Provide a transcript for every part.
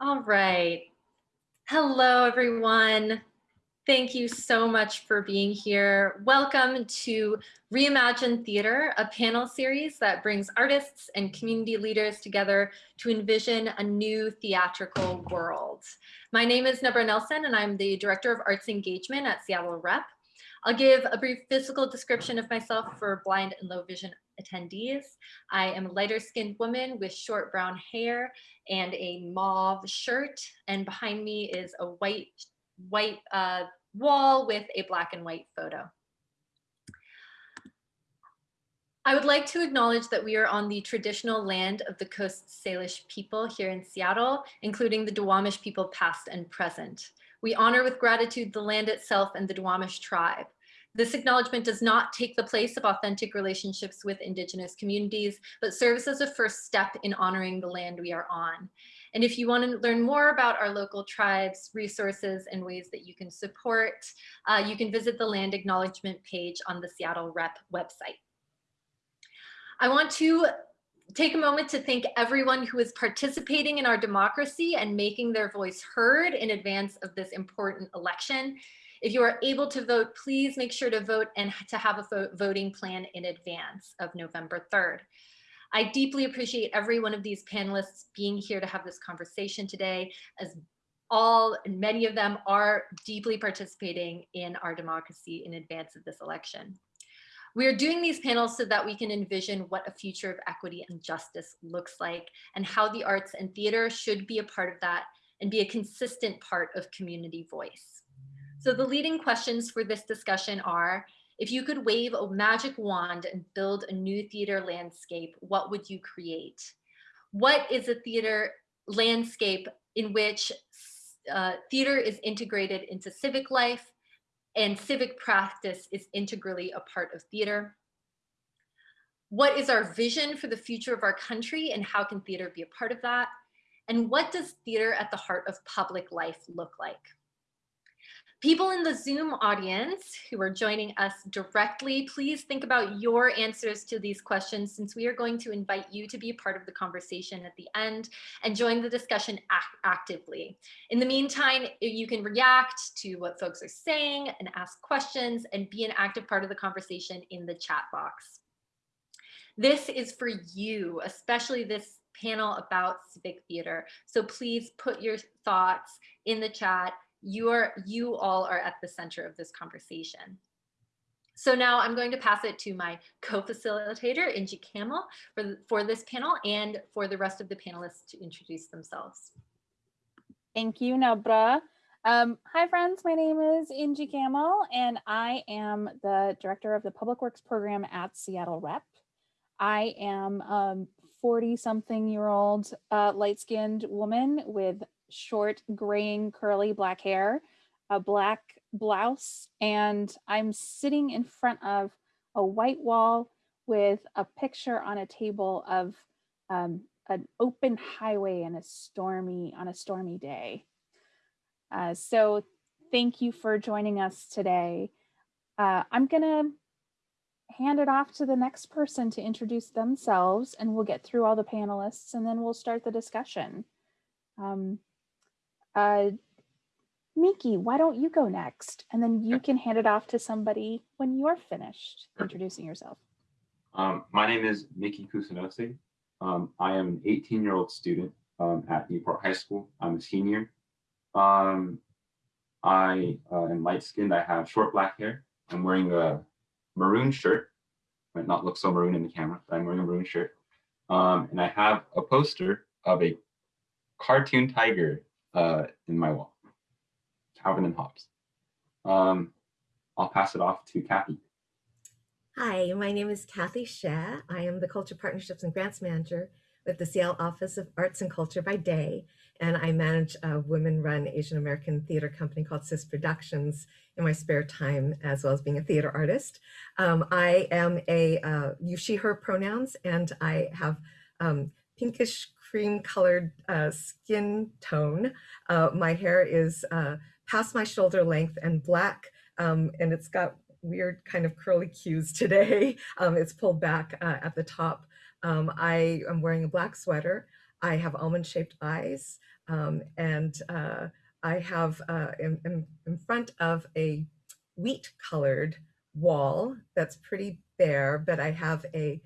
All right. Hello, everyone. Thank you so much for being here. Welcome to Reimagine Theater, a panel series that brings artists and community leaders together to envision a new theatrical world. My name is Nabra Nelson, and I'm the Director of Arts Engagement at Seattle Rep. I'll give a brief physical description of myself for blind and low vision attendees. I am a lighter skinned woman with short brown hair and a mauve shirt. And behind me is a white, white uh, wall with a black and white photo. I would like to acknowledge that we are on the traditional land of the Coast Salish people here in Seattle, including the Duwamish people past and present. We honor with gratitude the land itself and the Duwamish tribe. This acknowledgement does not take the place of authentic relationships with indigenous communities, but serves as a first step in honoring the land we are on. And if you want to learn more about our local tribes, resources, and ways that you can support, uh, you can visit the land acknowledgement page on the Seattle Rep website. I want to take a moment to thank everyone who is participating in our democracy and making their voice heard in advance of this important election. If you are able to vote, please make sure to vote and to have a voting plan in advance of November 3rd. I deeply appreciate every one of these panelists being here to have this conversation today, as all and many of them are deeply participating in our democracy in advance of this election. We are doing these panels so that we can envision what a future of equity and justice looks like and how the arts and theater should be a part of that and be a consistent part of community voice. So the leading questions for this discussion are, if you could wave a magic wand and build a new theater landscape, what would you create? What is a theater landscape in which uh, theater is integrated into civic life and civic practice is integrally a part of theater? What is our vision for the future of our country and how can theater be a part of that? And what does theater at the heart of public life look like? People in the Zoom audience who are joining us directly, please think about your answers to these questions since we are going to invite you to be a part of the conversation at the end and join the discussion actively. In the meantime, you can react to what folks are saying and ask questions and be an active part of the conversation in the chat box. This is for you, especially this panel about civic theater. So please put your thoughts in the chat you are you all are at the center of this conversation. So now I'm going to pass it to my co-facilitator, Inji Camel, for, for this panel and for the rest of the panelists to introduce themselves. Thank you, Nabra. Um, hi, friends. My name is Inji Camel, and I am the director of the Public Works program at Seattle Rep. I am a 40-something year old uh, light-skinned woman with short graying curly black hair, a black blouse, and I'm sitting in front of a white wall with a picture on a table of um, an open highway and a stormy on a stormy day. Uh, so thank you for joining us today. Uh, I'm gonna hand it off to the next person to introduce themselves and we'll get through all the panelists and then we'll start the discussion. Um, uh, Miki, why don't you go next? And then you can hand it off to somebody when you're finished introducing yourself. Um, my name is Miki Kusanose. Um, I am an 18 year old student um, at Newport High School. I'm a senior. Um, I uh, am light skinned. I have short black hair. I'm wearing a maroon shirt. Might not look so maroon in the camera, but I'm wearing a maroon shirt. Um, and I have a poster of a cartoon tiger uh, in my wall, Calvin and Hobbes. Um, I'll pass it off to Kathy. Hi, my name is Kathy Hsieh. I am the Culture Partnerships and Grants Manager with the Seattle Office of Arts and Culture by day, and I manage a women-run Asian American theater company called SIS Productions in my spare time, as well as being a theater artist. Um, I am a uh, use she, her pronouns, and I have um, pinkish cream colored uh, skin tone. Uh, my hair is uh, past my shoulder length and black, um, and it's got weird kind of curly cues today. Um, it's pulled back uh, at the top. Um, I am wearing a black sweater. I have almond shaped eyes um, and uh, I have uh, in, front of a wheat colored wall that's pretty bare, but I have a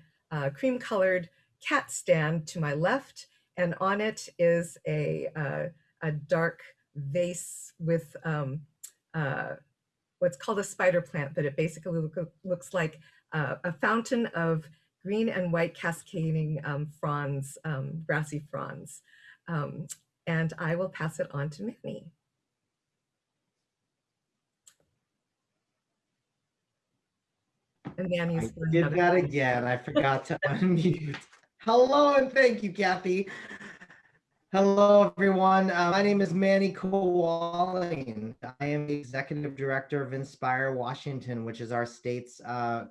cream colored cat stand to my left and on it is a, uh, a dark vase with um, uh, what's called a spider plant, but it basically look, looks like uh, a fountain of green and white cascading um, fronds, um, grassy fronds. Um, and I will pass it on to Manny. And Manny's I did that again. I forgot to unmute. Hello and thank you, Kathy. Hello, everyone. Uh, my name is Manny Cawaling. I am the executive director of Inspire Washington, which is our state's uh,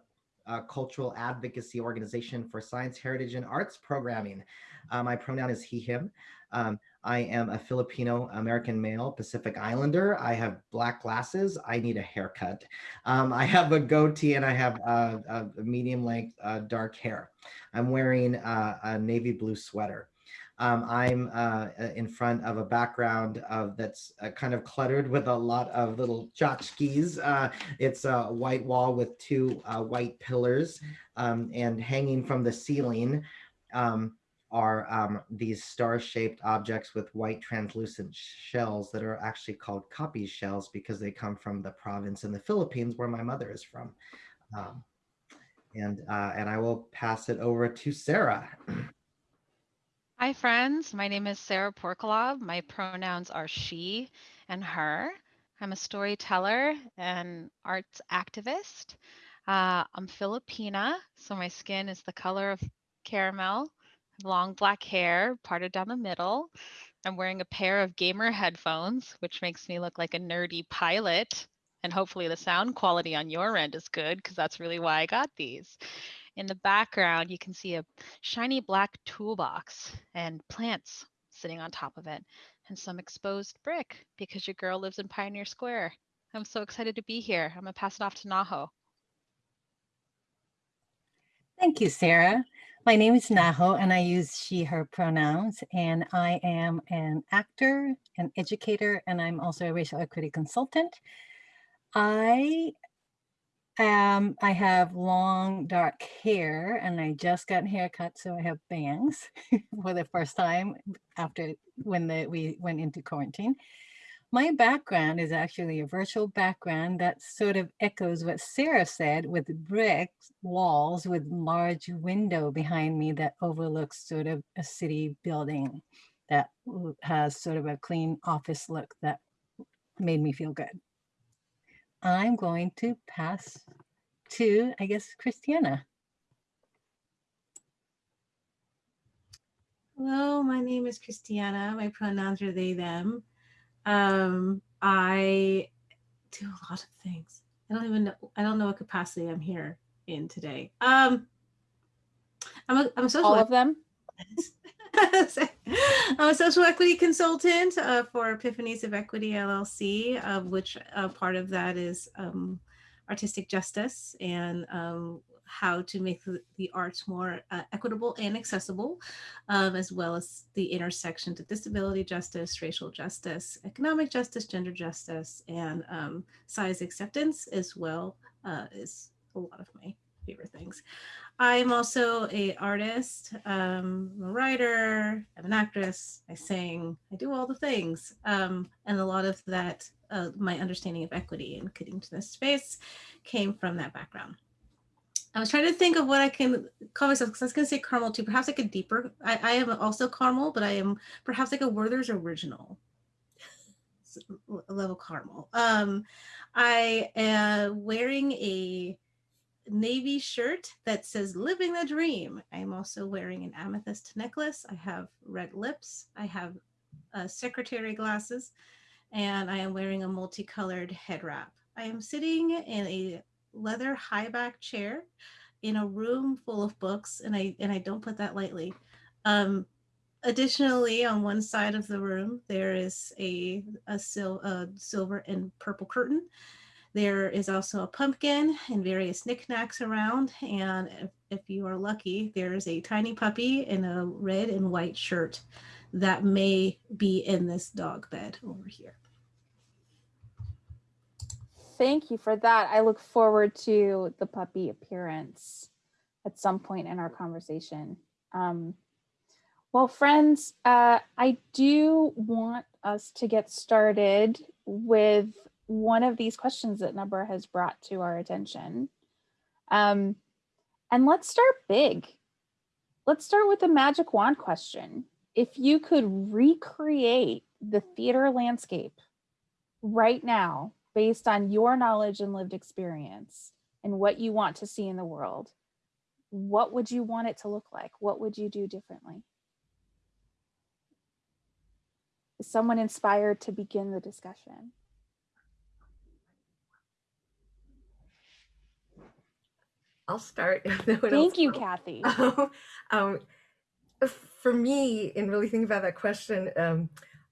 uh, cultural advocacy organization for science, heritage, and arts programming. Uh, my pronoun is he, him. Um, I am a Filipino American male, Pacific Islander. I have black glasses. I need a haircut. Um, I have a goatee and I have a, a medium length uh, dark hair. I'm wearing uh, a navy blue sweater. Um, I'm uh, in front of a background of that's uh, kind of cluttered with a lot of little tchotchkes. Uh, it's a white wall with two uh, white pillars um, and hanging from the ceiling um, are um, these star-shaped objects with white translucent shells that are actually called capiz shells because they come from the province in the Philippines where my mother is from. Um, and, uh, and I will pass it over to Sarah. Hi, friends. My name is Sara Porkalob. My pronouns are she and her. I'm a storyteller and arts activist. Uh, I'm Filipina, so my skin is the color of caramel, long black hair parted down the middle. I'm wearing a pair of gamer headphones, which makes me look like a nerdy pilot. And hopefully the sound quality on your end is good because that's really why I got these. In the background, you can see a shiny black toolbox and plants sitting on top of it and some exposed brick because your girl lives in Pioneer Square. I'm so excited to be here. I'm gonna pass it off to Naho. Thank you, Sarah. My name is Naho and I use she, her pronouns and I am an actor, an educator, and I'm also a racial equity consultant. I um, I have long dark hair and I just got a haircut, so I have bangs for the first time after when the, we went into quarantine. My background is actually a virtual background that sort of echoes what Sarah said with brick walls with large window behind me that overlooks sort of a city building that has sort of a clean office look that made me feel good. I'm going to pass to, I guess, Christiana. Hello, my name is Christiana. My pronouns are they, them. Um, I do a lot of things. I don't even know, I don't know what capacity I'm here in today. Um, I'm a, I'm a social- All of them? I'm a social equity consultant uh, for Epiphanies of Equity LLC, uh, which uh, part of that is um, artistic justice and um, how to make the, the arts more uh, equitable and accessible, um, as well as the intersection to disability justice, racial justice, economic justice, gender justice, and um, size acceptance as well uh, is a lot of my favorite things. I'm also a artist, um, I'm a writer, I'm an actress, I sing, I do all the things. Um, and a lot of that, uh, my understanding of equity and getting to this space came from that background. I was trying to think of what I can call myself because I was going to say caramel too, perhaps like a deeper. I, I am also caramel, but I am perhaps like a Werther's original level caramel. Um, I am wearing a navy shirt that says living the dream. I'm also wearing an amethyst necklace. I have red lips. I have uh, secretary glasses and I am wearing a multicolored head wrap. I am sitting in a leather high back chair in a room full of books and I and I don't put that lightly. Um, additionally, on one side of the room, there is a, a, sil a silver and purple curtain There is also a pumpkin and various knickknacks around. And if, if you are lucky, there's a tiny puppy in a red and white shirt that may be in this dog bed over here. Thank you for that. I look forward to the puppy appearance at some point in our conversation. Um, well, friends, uh, I do want us to get started with one of these questions that Nabra has brought to our attention. Um, and let's start big. Let's start with the magic wand question. If you could recreate the theater landscape right now, based on your knowledge and lived experience and what you want to see in the world, what would you want it to look like? What would you do differently? Is someone inspired to begin the discussion? I'll start. no Thank you, will. Kathy. um, for me, in really thinking about that question, um,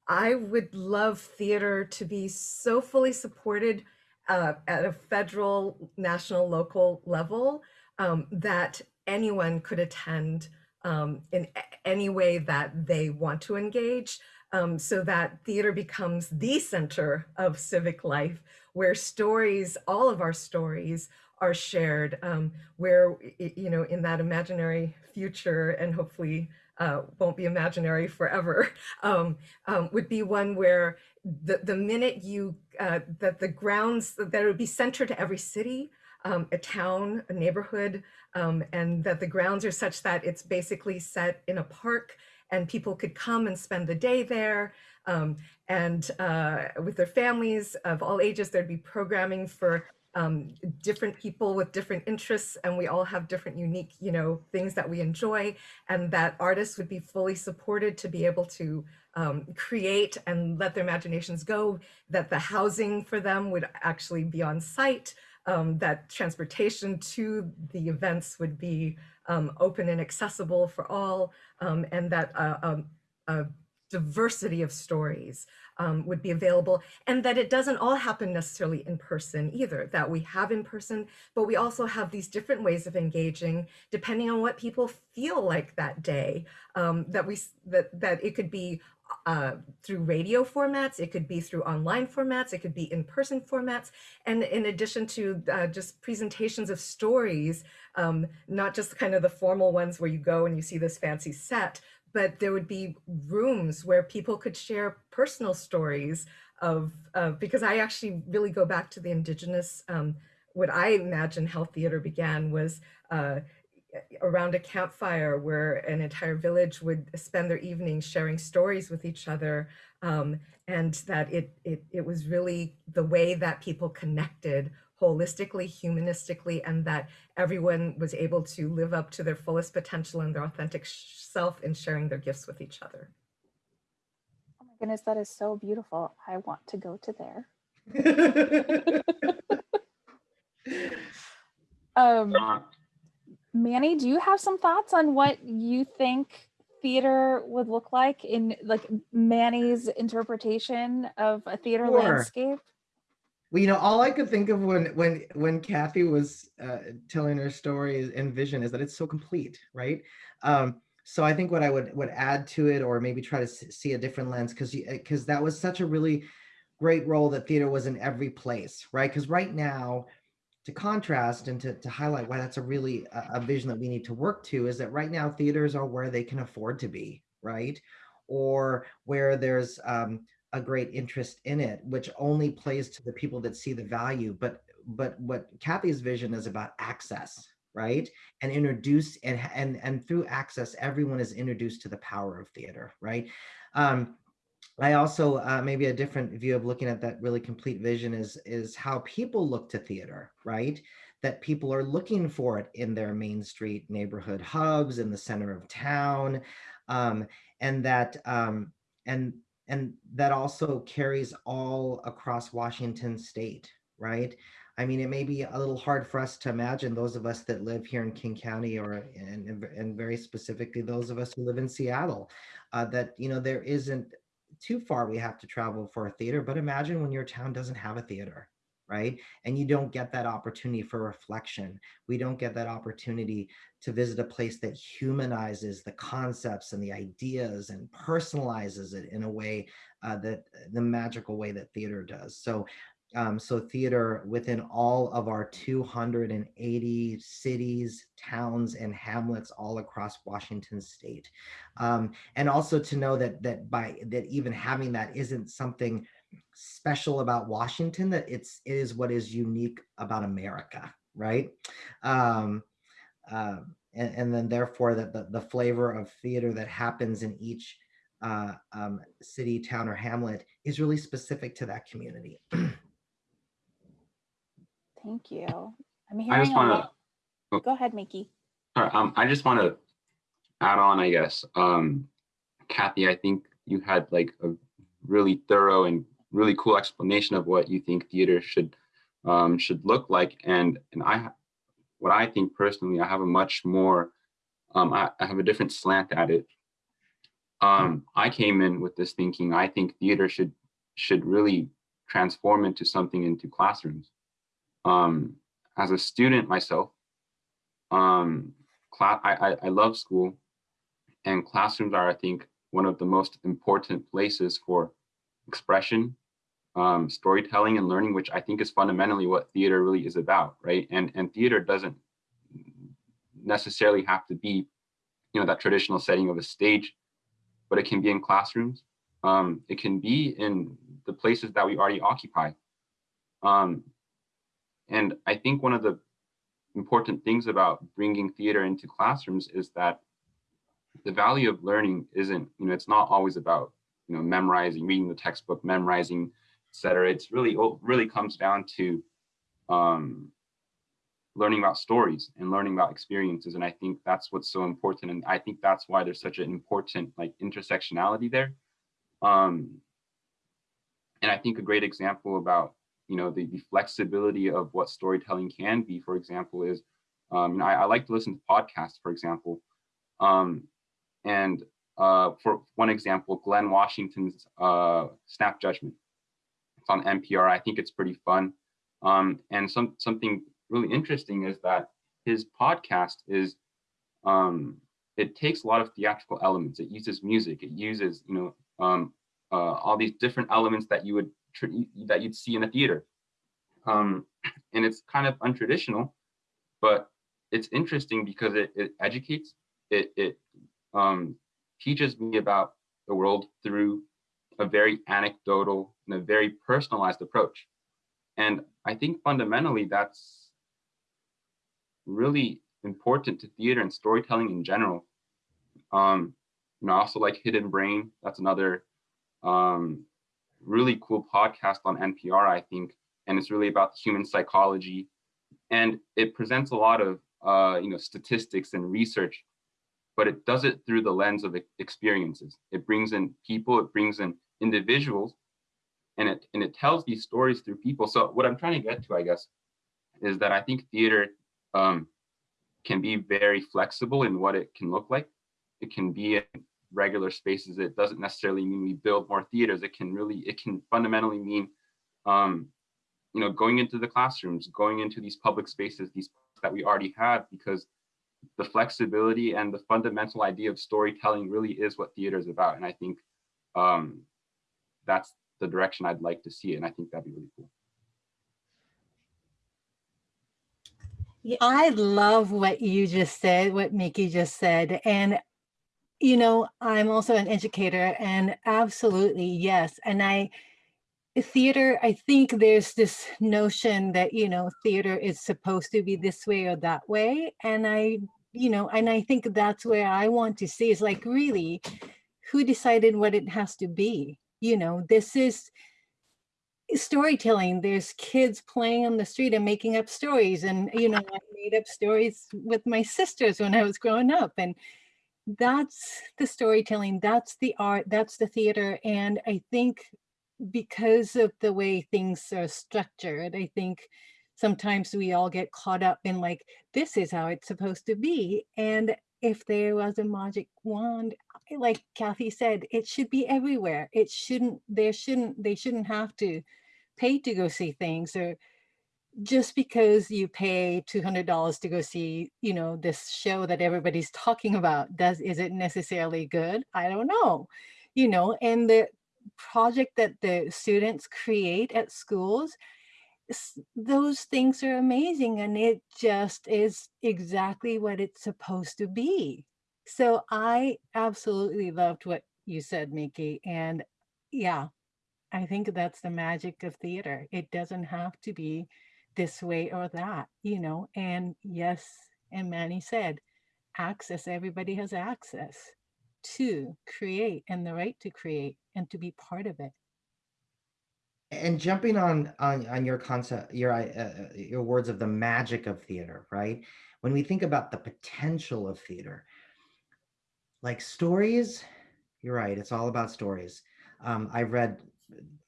I would love theater to be so fully supported uh, at a federal, national, local level um, that anyone could attend um, in any way that they want to engage. Um, so that theater becomes the center of civic life, where stories, all of our stories, are shared. Um, where you know, in that imaginary future, and hopefully uh, won't be imaginary forever, um, um, would be one where the, the minute you, uh, that the grounds, that would be centered to every city, um, a town, a neighborhood, um, and that the grounds are such that it's basically set in a park and people could come and spend the day there. Um, and uh, with their families of all ages, there'd be programming for um, different people with different interests, and we all have different unique, you know, things that we enjoy, and that artists would be fully supported to be able to um, create and let their imaginations go, that the housing for them would actually be on site, um, that transportation to the events would be um, open and accessible for all, um, and that uh, um, a diversity of stories um, would be available, and that it doesn't all happen necessarily in person either, that we have in person, but we also have these different ways of engaging depending on what people feel like that day, um, that we that that it could be uh, through radio formats, it could be through online formats, it could be in-person formats, and in addition to uh, just presentations of stories, um, not just kind of the formal ones where you go and you see this fancy set, but there would be rooms where people could share personal stories of, because I actually really go back to the indigenous, um, what I imagine how theater began was uh, around a campfire where an entire village would spend their evenings sharing stories with each other um, and that it, it it was really the way that people connected holistically humanistically and that everyone was able to live up to their fullest potential and their authentic self in sharing their gifts with each other Oh my goodness, that is so beautiful. I want to go to there. Um, Manny, do you have some thoughts on what you think theater would look like in like Manny's interpretation of a theater Sure. landscape? Well, you know, all I could think of when when when Kathy was uh, telling her story and vision is that it's so complete, right? Um, so I think what I would would add to it, or maybe try to see a different lens, because because that was such a really great role that theater was in every place, right? Because right now, to contrast and to, to highlight why that's a really a, a vision that we need to work to is that right now theaters are where they can afford to be, right? Or where there's um, a great interest in it, which only plays to the people that see the value. But but what Kathy's vision is about access, right? And introduce and and and through access, everyone is introduced to the power of theater, right? Um, I also uh, maybe a different view of looking at that really complete vision is is how people look to theater, right? That people are looking for it in their main street neighborhood hubs in the center of town, um, and that um, and and that also carries all across Washington State, right? I mean, it may be a little hard for us to imagine those of us that live here in King County, or and and- very specifically those of us who live in Seattle, uh, that you know there isn't too far we have to travel for a theater but imagine when your town doesn't have a theater right? And you don't get that opportunity for reflection. We don't get that opportunity to visit a place that humanizes the concepts and the ideas and personalizes it in a way uh, that the magical way that theater does. So um, so theater within all of our 280 cities, towns, and hamlets all across Washington state. Um, and also to know that that by that even having that isn't something special about Washington, that it's it is what is unique about America, right? Um, uh, and, and then therefore that the, the flavor of theater that happens in each uh, um, city, town, or hamlet is really specific to that community. Thank you. I'm hearing I just want to, Go ahead, Miki. sorry, um, I just want to add on, I guess. Um, Kathy, I think you had like a really thorough and really cool explanation of what you think theater should um, should look like. And and I, ha- what I think personally, I have a much more, um, I, I have a different slant at it. Um, I came in with this thinking. I think theater should should really transform into something into classrooms. Um, as a student myself, um, class, I, I, I love school and classrooms are, I think, one of the most important places for expression, um, storytelling and learning, which I think is fundamentally what theater really is about, right? And, and theater doesn't necessarily have to be, you know, that traditional setting of a stage, but it can be in classrooms. Um, it can be in the places that we already occupy. Um, and I think one of the important things about bringing theater into classrooms is that the value of learning isn't, you know, it's not always about, you know, memorizing, reading the textbook, memorizing, cetera. It's really, it really comes down to um, learning about stories and learning about experiences. And I think that's what's so important. And I think that's why there's such an important like intersectionality there. Um, and I think a great example about you know the, the flexibility of what storytelling can be for example is um, I, I, like to listen to podcasts for example um, and uh, for one example Glynn Washington's uh, snap judgment it's on npr i think it's pretty fun. Um, and some something really interesting is that his podcast is um, it takes a lot of theatrical elements. It uses music. It uses you know um, uh, all these different elements that you would that you'd see in a theater. Um, and it's kind of untraditional, but it's interesting because it, it educates, it, it um, teaches me about the world through a very anecdotal and a very personalized approach. And I think fundamentally that's really important to theater and storytelling in general. Um, you know, I also like Hidden Brain. That's another um, really cool podcast on NPR, I think, and it's really about human psychology, and it presents a lot of uh, you know statistics and research, but it does it through the lens of experiences. It brings in people, it brings in individuals, and it and it tells these stories through people. So what I'm trying to get to, I guess, is that I think theater um, can be very flexible in what it can look like. It can be in regular spaces. It doesn't necessarily mean we build more theaters. It can really, it can fundamentally mean, um, you know, going into the classrooms, going into these public spaces, these that we already have, because the flexibility and the fundamental idea of storytelling really is what theater is about. And I think um, that's the direction I'd like to see it. And I think that'd be really cool. Yeah, I love what you just said, what Miki just said. And you know, I'm also an educator and absolutely, yes. And I, theater, I think there's this notion that, you know, theater is supposed to be this way or that way. And I, you know, and I think that's where I want to see is like, really, who decided what it has to be? You know, this is storytelling. There's kids playing on the street and making up stories. And, you know, I made up stories with my sisters when I was growing up. And, that's the storytelling, that's the art, that's the theater. And I think because of the way things are structured, I think sometimes we all get caught up in like, this is how it's supposed to be. And if there was a magic wand, like Kathy said, it should be everywhere. It shouldn't, there shouldn't, they shouldn't have to pay to go see things or just because you pay $200 to go see, you know, this show that everybody's talking about, does is it necessarily good? I don't know. You know, and the project that the students create at schools, those things are amazing and it just is exactly what it's supposed to be. So I absolutely loved what you said, Miki. And yeah, I think that's the magic of theater. It doesn't have to be this way or that, you know. And yes, and Manny said, access, everybody has access to create and the right to create and to be part of it. And jumping on on on your concept your uh, uh, your words of the magic of theater right? When we think about the potential of theater like stories you're right it's all about stories. Um, i've read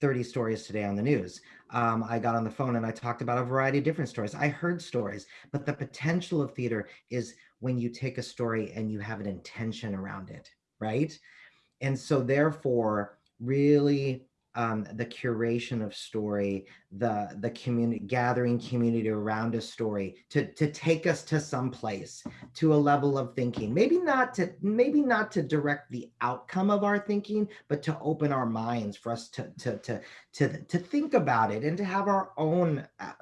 30 stories today on the news. Um, i got on the phone and i talked about a variety of different stories. I heard stories but the potential of theater is when you take a story and you have an intention around it right? And so therefore really um, the curation of story, the the community gathering community around a story to to take us to some place, to a level of thinking. Maybe not to maybe not to direct the outcome of our thinking, but to open our minds for us to to to to, to think about it and to have our own uh,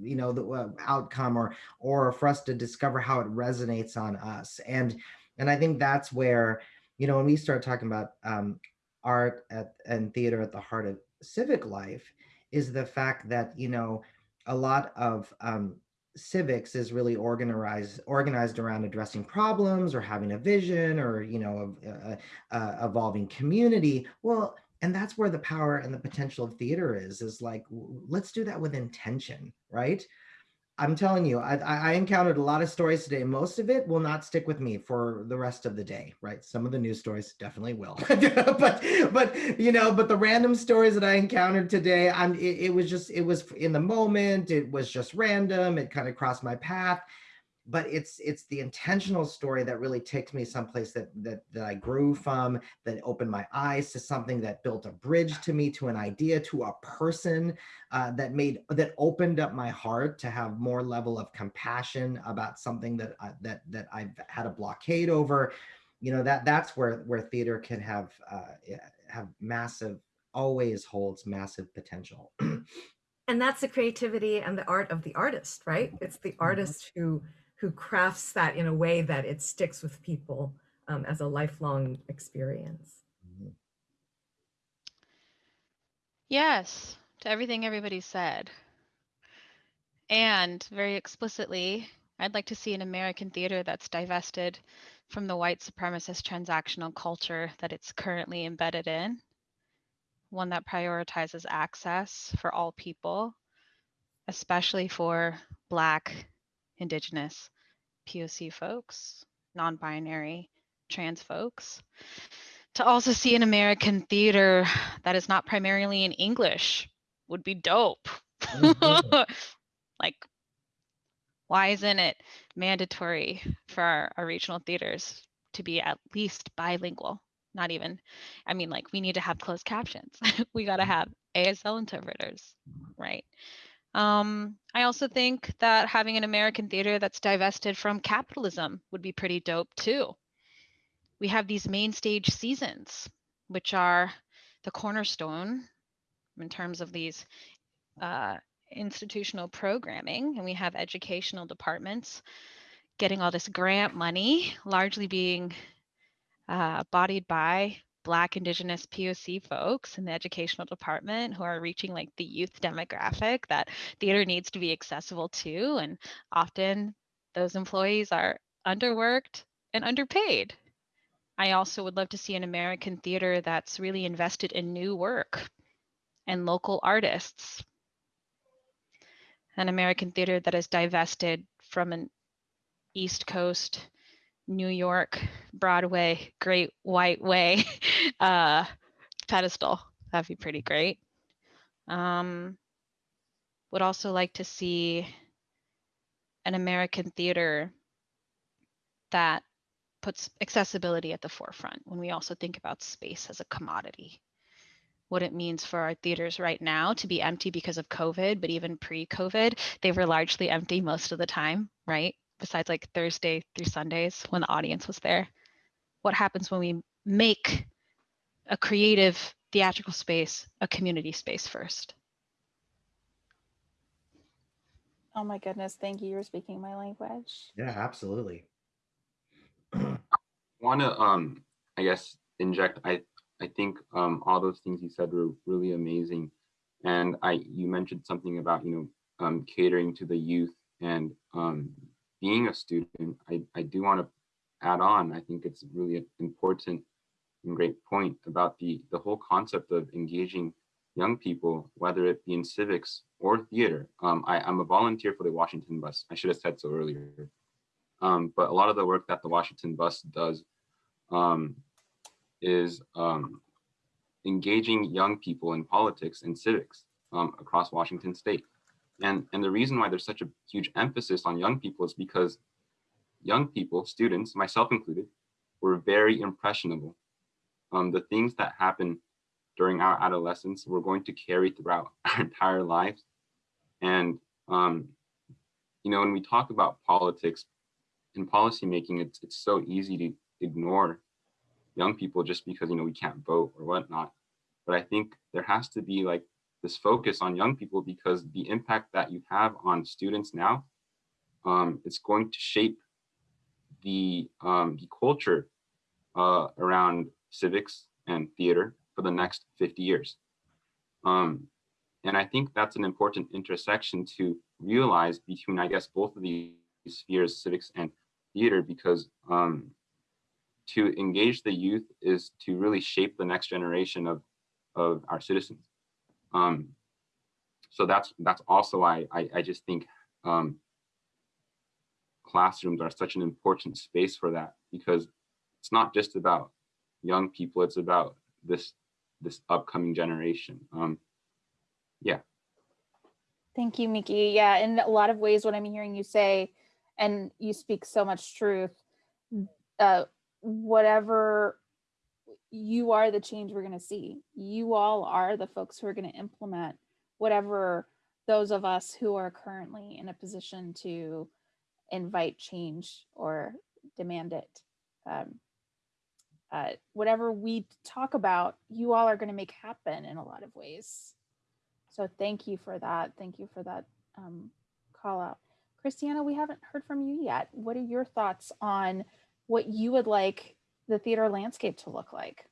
you know the uh, outcome or or for us to discover how it resonates on us. And and I think that's where you know when we start talking about um, art at, and theater at the heart of civic life is the fact that you know a lot of um, civics is really organized organized around addressing problems or having a vision or you know of uh, uh, evolving community. Well and that's where the power and the potential of theater is is like let's do that with intention right I'm telling you, I, I encountered a lot of stories today. Most of it will not stick with me for the rest of the day, right? Some of the news stories definitely will, but but you know, but the random stories that I encountered today, I'm it, it was just it was in the moment. It was just random. It kind of crossed my path, but it's it's the intentional story that really takes me someplace that that that I grew from, that opened my eyes to something that built a bridge to me, to an idea, to a person, uh, that made that opened up my heart to have more level of compassion about something that I, that that I've had a blockade over. You know that that's where where theater can have uh, have massive always holds massive potential. and that's the creativity and the art of the artist, right? It's the artist who who crafts that in a way that it sticks with people um, as a lifelong experience. Mm-hmm. Yes, to everything everybody said. And very explicitly, I'd like to see an American theater that's divested from the white supremacist transactional culture that it's currently embedded in, one that prioritizes access for all people, especially for Black, Indigenous, POC folks, non binary, trans folks. To also see an American theater that is not primarily in English would be dope. Mm-hmm. like, why isn't it mandatory for our, our regional theaters to be at least bilingual? Not even, I mean, like, we need to have closed captions. we got to have ASL interpreters, right? Um, I also think that having an American theater that's divested from capitalism would be pretty dope too. We have these main stage seasons, which are the cornerstone in terms of these uh, institutional programming, and we have educational departments getting all this grant money, largely being uh, bodied by Black, Indigenous, POC folks in the educational department who are reaching like the youth demographic that theater needs to be accessible to. And often those employees are underworked and underpaid. I also would love to see an American theater that's really invested in new work and local artists. An American theater that is divested from an East Coast New York Broadway Great White Way uh, pedestal. That'd be pretty great. Um, would also like to see an American theater that puts accessibility at the forefront when we also think about space as a commodity. what it means for our theaters right now to be empty because of COVID, but even pre-COVID, they were largely empty most of the time, right? Besides like Thursday through Sundays when the audience was there. What happens when we make a creative theatrical space a community space first? Oh my goodness, thank you. You're speaking my language. Yeah, absolutely. I want to um i guess inject i i think um all those things you said were really amazing and i you mentioned something about you know um catering to the youth and um being a student i i do want to add on i think it's really an important and great point about the the whole concept of engaging young people whether it be in civics or theater. Um i i'm a volunteer for the washington bus. I should have said so earlier. Um, but a lot of the work that the Washington Bus does um, is um, engaging young people in politics and civics um, across Washington state. And, and the reason why there's such a huge emphasis on young people is because young people, students, myself included, were very impressionable. Um, the things that happen during our adolescence, we're going to carry throughout our entire lives. And, um, you know, when we talk about politics, and policymaking, it's it's so easy to ignore young people just because you know we can't vote or whatnot. But I think there has to be like this focus on young people because the impact that you have on students now, um, it's going to shape the um, the culture uh, around civics and theater for the next 50 years. Um, and I think that's an important intersection to realize between, I guess, both of these spheres, civics and theater because um, to engage the youth is to really shape the next generation of of our citizens. Um, so that's that's also why I, I just think um, classrooms are such an important space for that because it's not just about young people, it's about this this upcoming generation. Um, yeah. Thank you, Miki. Yeah, in a lot of ways, what I'm hearing you say and you speak so much truth uh, whatever you are the change we're going to see. You all are the folks who are going to implement whatever those of us who are currently in a position to invite change or demand it. Um, uh, whatever we talk about you all are going to make happen in a lot of ways. So thank you for that. Thank you for that um, call out. Christiana, we haven't heard from you yet. What are your thoughts on what you would like the theater landscape to look like?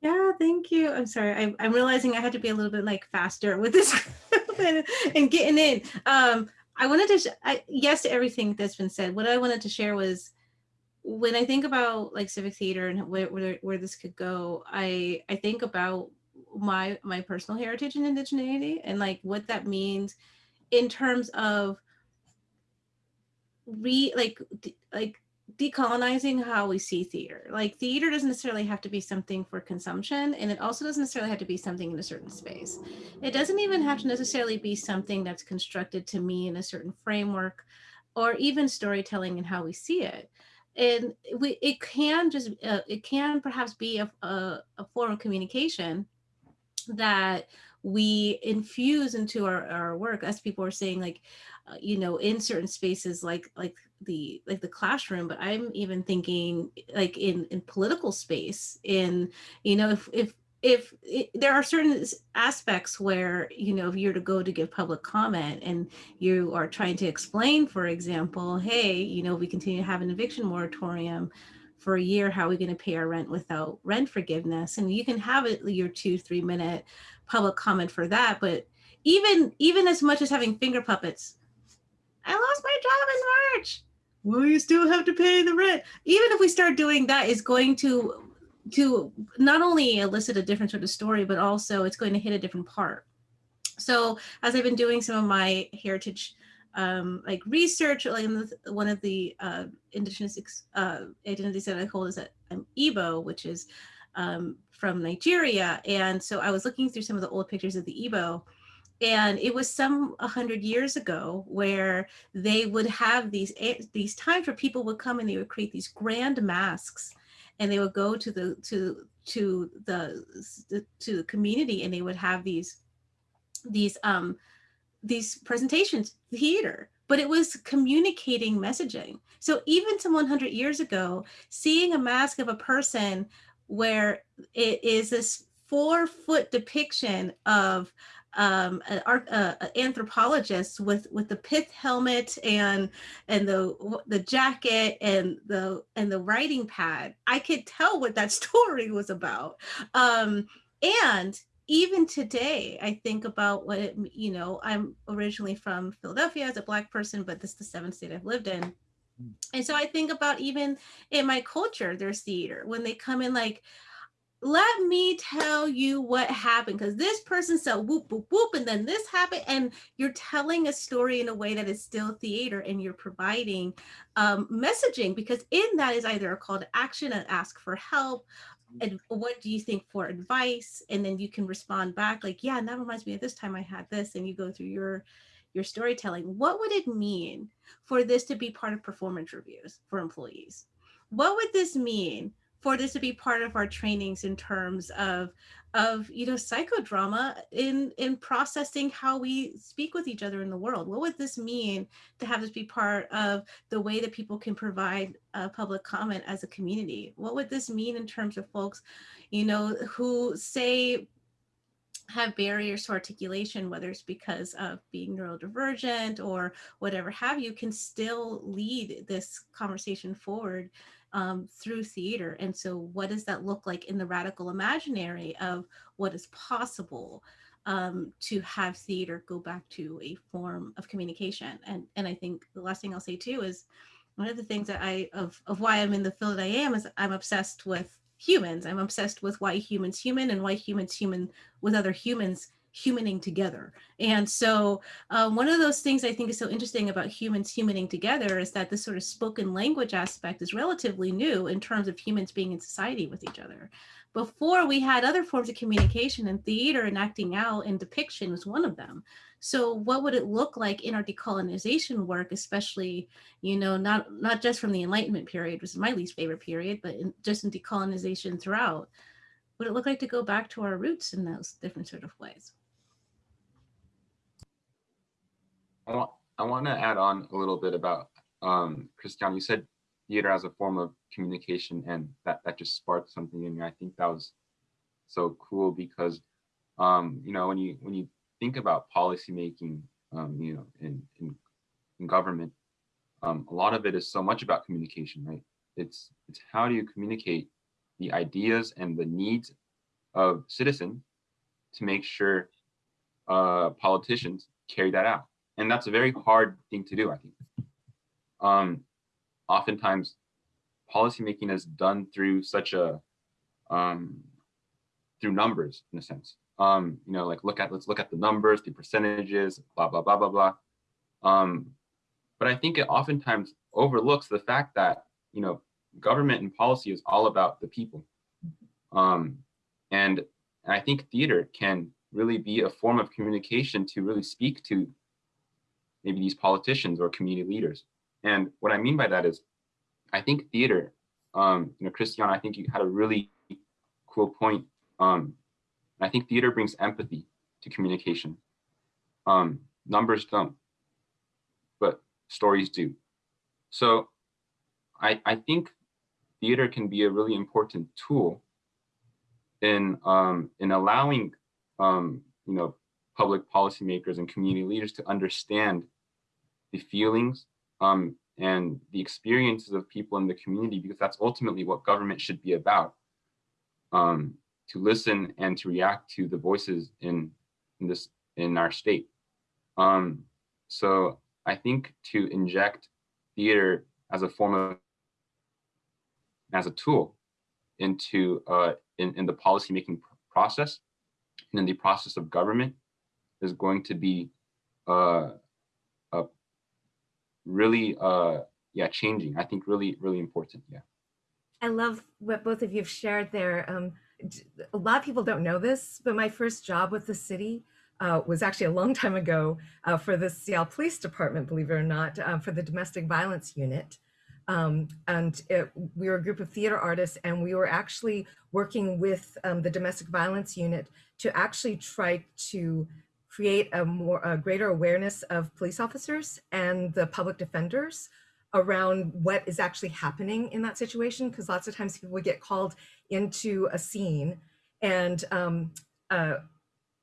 Yeah, thank you. I'm sorry. I'm, I'm realizing I had to be a little bit like faster with this and, and, getting in. Um, I wanted to, I, yes, to everything that's been said. What I wanted to share was when I think about like civic theater and where, where, where this could go, I, I think about my, my personal heritage and indigeneity and like what that means in terms of re like like decolonizing how we see theater. Like theater doesn't necessarily have to be something for consumption, and it also doesn't necessarily have to be something in a certain space. It doesn't even have to necessarily be something that's constructed to me in a certain framework, or even storytelling and how we see it. And we, it can just, uh, it can perhaps be a, a, a form of communication that we infuse into our, our work as people are saying like uh, you know in certain spaces like like the like the classroom but i'm even thinking like in in political space in you know if if if it, there are certain aspects where you know if you're to go to give public comment and you are trying to explain for example hey you know we continue to have an eviction moratorium for a year how are we going to pay our rent without rent forgiveness? And you can have it your two three minute public comment for that but even even as much as having finger puppets i lost my job in march will you still have to pay the rent even if we start doing that is going to to not only elicit a different sort of story but also it's going to hit a different part so as i've been doing some of my heritage um, like research, like one of the uh, indigenous uh, identities that I hold is that I'm Igbo, which is um, from Nigeria. And so I was looking through some of the old pictures of the Igbo and it was some 100 years ago where they would have these these times where people would come and they would create these grand masks and they would go to the to to the to the community and they would have these these um these presentations theater but it was communicating messaging. So even to 100 years ago seeing a mask of a person where it is this four foot depiction of um, an art, uh, anthropologist with with the pith helmet and and the the jacket and the and the writing pad. I could tell what that story was about. Um, and even today, I think about what it, you know. I'm originally from Philadelphia as a black person, but this is the seventh state I've lived in. And so I think about even in my culture, there's theater when they come in like let me tell you what happened because this person said whoop whoop whoop and then this happened and you're telling a story in a way that is still theater and you're providing um, messaging because in that is either a call to action and ask for help and what do you think for advice and then you can respond back like yeah and that reminds me of this time i had this and you go through your your storytelling. What would it mean for this to be part of performance reviews for employees? What would this mean for this to be part of our trainings in terms of of you know psychodrama in in processing how we speak with each other in the world. What would this mean to have this be part of the way that people can provide public comment as a community? What would this mean in terms of folks you know who say have barriers to articulation, whether it's because of being neurodivergent or whatever have you, can still lead this conversation forward um, through theater. And so what does that look like in the radical imaginary of what is possible um, to have theater go back to a form of communication? And, and I think the last thing I'll say too is one of the things that I, of, of why I'm in the field I am is I'm obsessed with humans. I'm obsessed with why humans human and why humans human with other humans humaning together. And so uh, one of those things I think is so interesting about humans humaning together is that this sort of spoken language aspect is relatively new in terms of humans being in society with each other. Before we had other forms of communication and theater and acting out and depiction was one of them. So what would it look like in our decolonization work, especially, you know, not, not just from the Enlightenment period, which is my least favorite period, but in, just in decolonization throughout? Would it look like to go back to our roots in those different sort of ways? I want I want to add on a little bit about um, Christian. You said theater as a form of communication, and that that just sparked something in me. I think that was so cool because um, you know when you when you think about policy making, um, you know, in in, in government, um, a lot of it is so much about communication, right? It's it's how do you communicate the ideas and the needs of citizens to make sure uh, politicians carry that out and that's a very hard thing to do, I think. Um, oftentimes, policymaking is done through such a um, through numbers in a sense. Um, you know, like look at let's look at the numbers, the percentages, blah blah blah blah blah. Um, but I think it oftentimes overlooks the fact that you know government and policy is all about the people, um, and, and I think theater can really be a form of communication to really speak to maybe these politicians or community leaders. And what I mean by that is, I think theater, um, you know, Christian, I think you had a really cool point. Um, I think theater brings empathy to communication. Um, numbers don't, but stories do. So I, I think theater can be a really important tool in um, in allowing um, you know public policymakers and community leaders to understand the feelings um, and the experiences of people in the community, because that's ultimately what government should be about, um, to listen and to react to the voices in, in this in our state. Um, so I think to inject theater as a form of as a tool into uh, in, in the policymaking process and in the process of government is going to be uh, uh, really, uh, yeah, changing. I think really, really important. Yeah. I love what both of you have shared there. Um, a lot of people don't know this, but my first job with the city uh, was actually a long time ago uh, for the Seattle Police Department, believe it or not, uh, for the domestic violence unit. Um, and it, we were a group of theater artists, and we were actually working with um, the domestic violence unit to actually try to create a more a greater awareness of police officers and the public defenders around what is actually happening in that situation because lots of times people would get called into a scene and um, uh,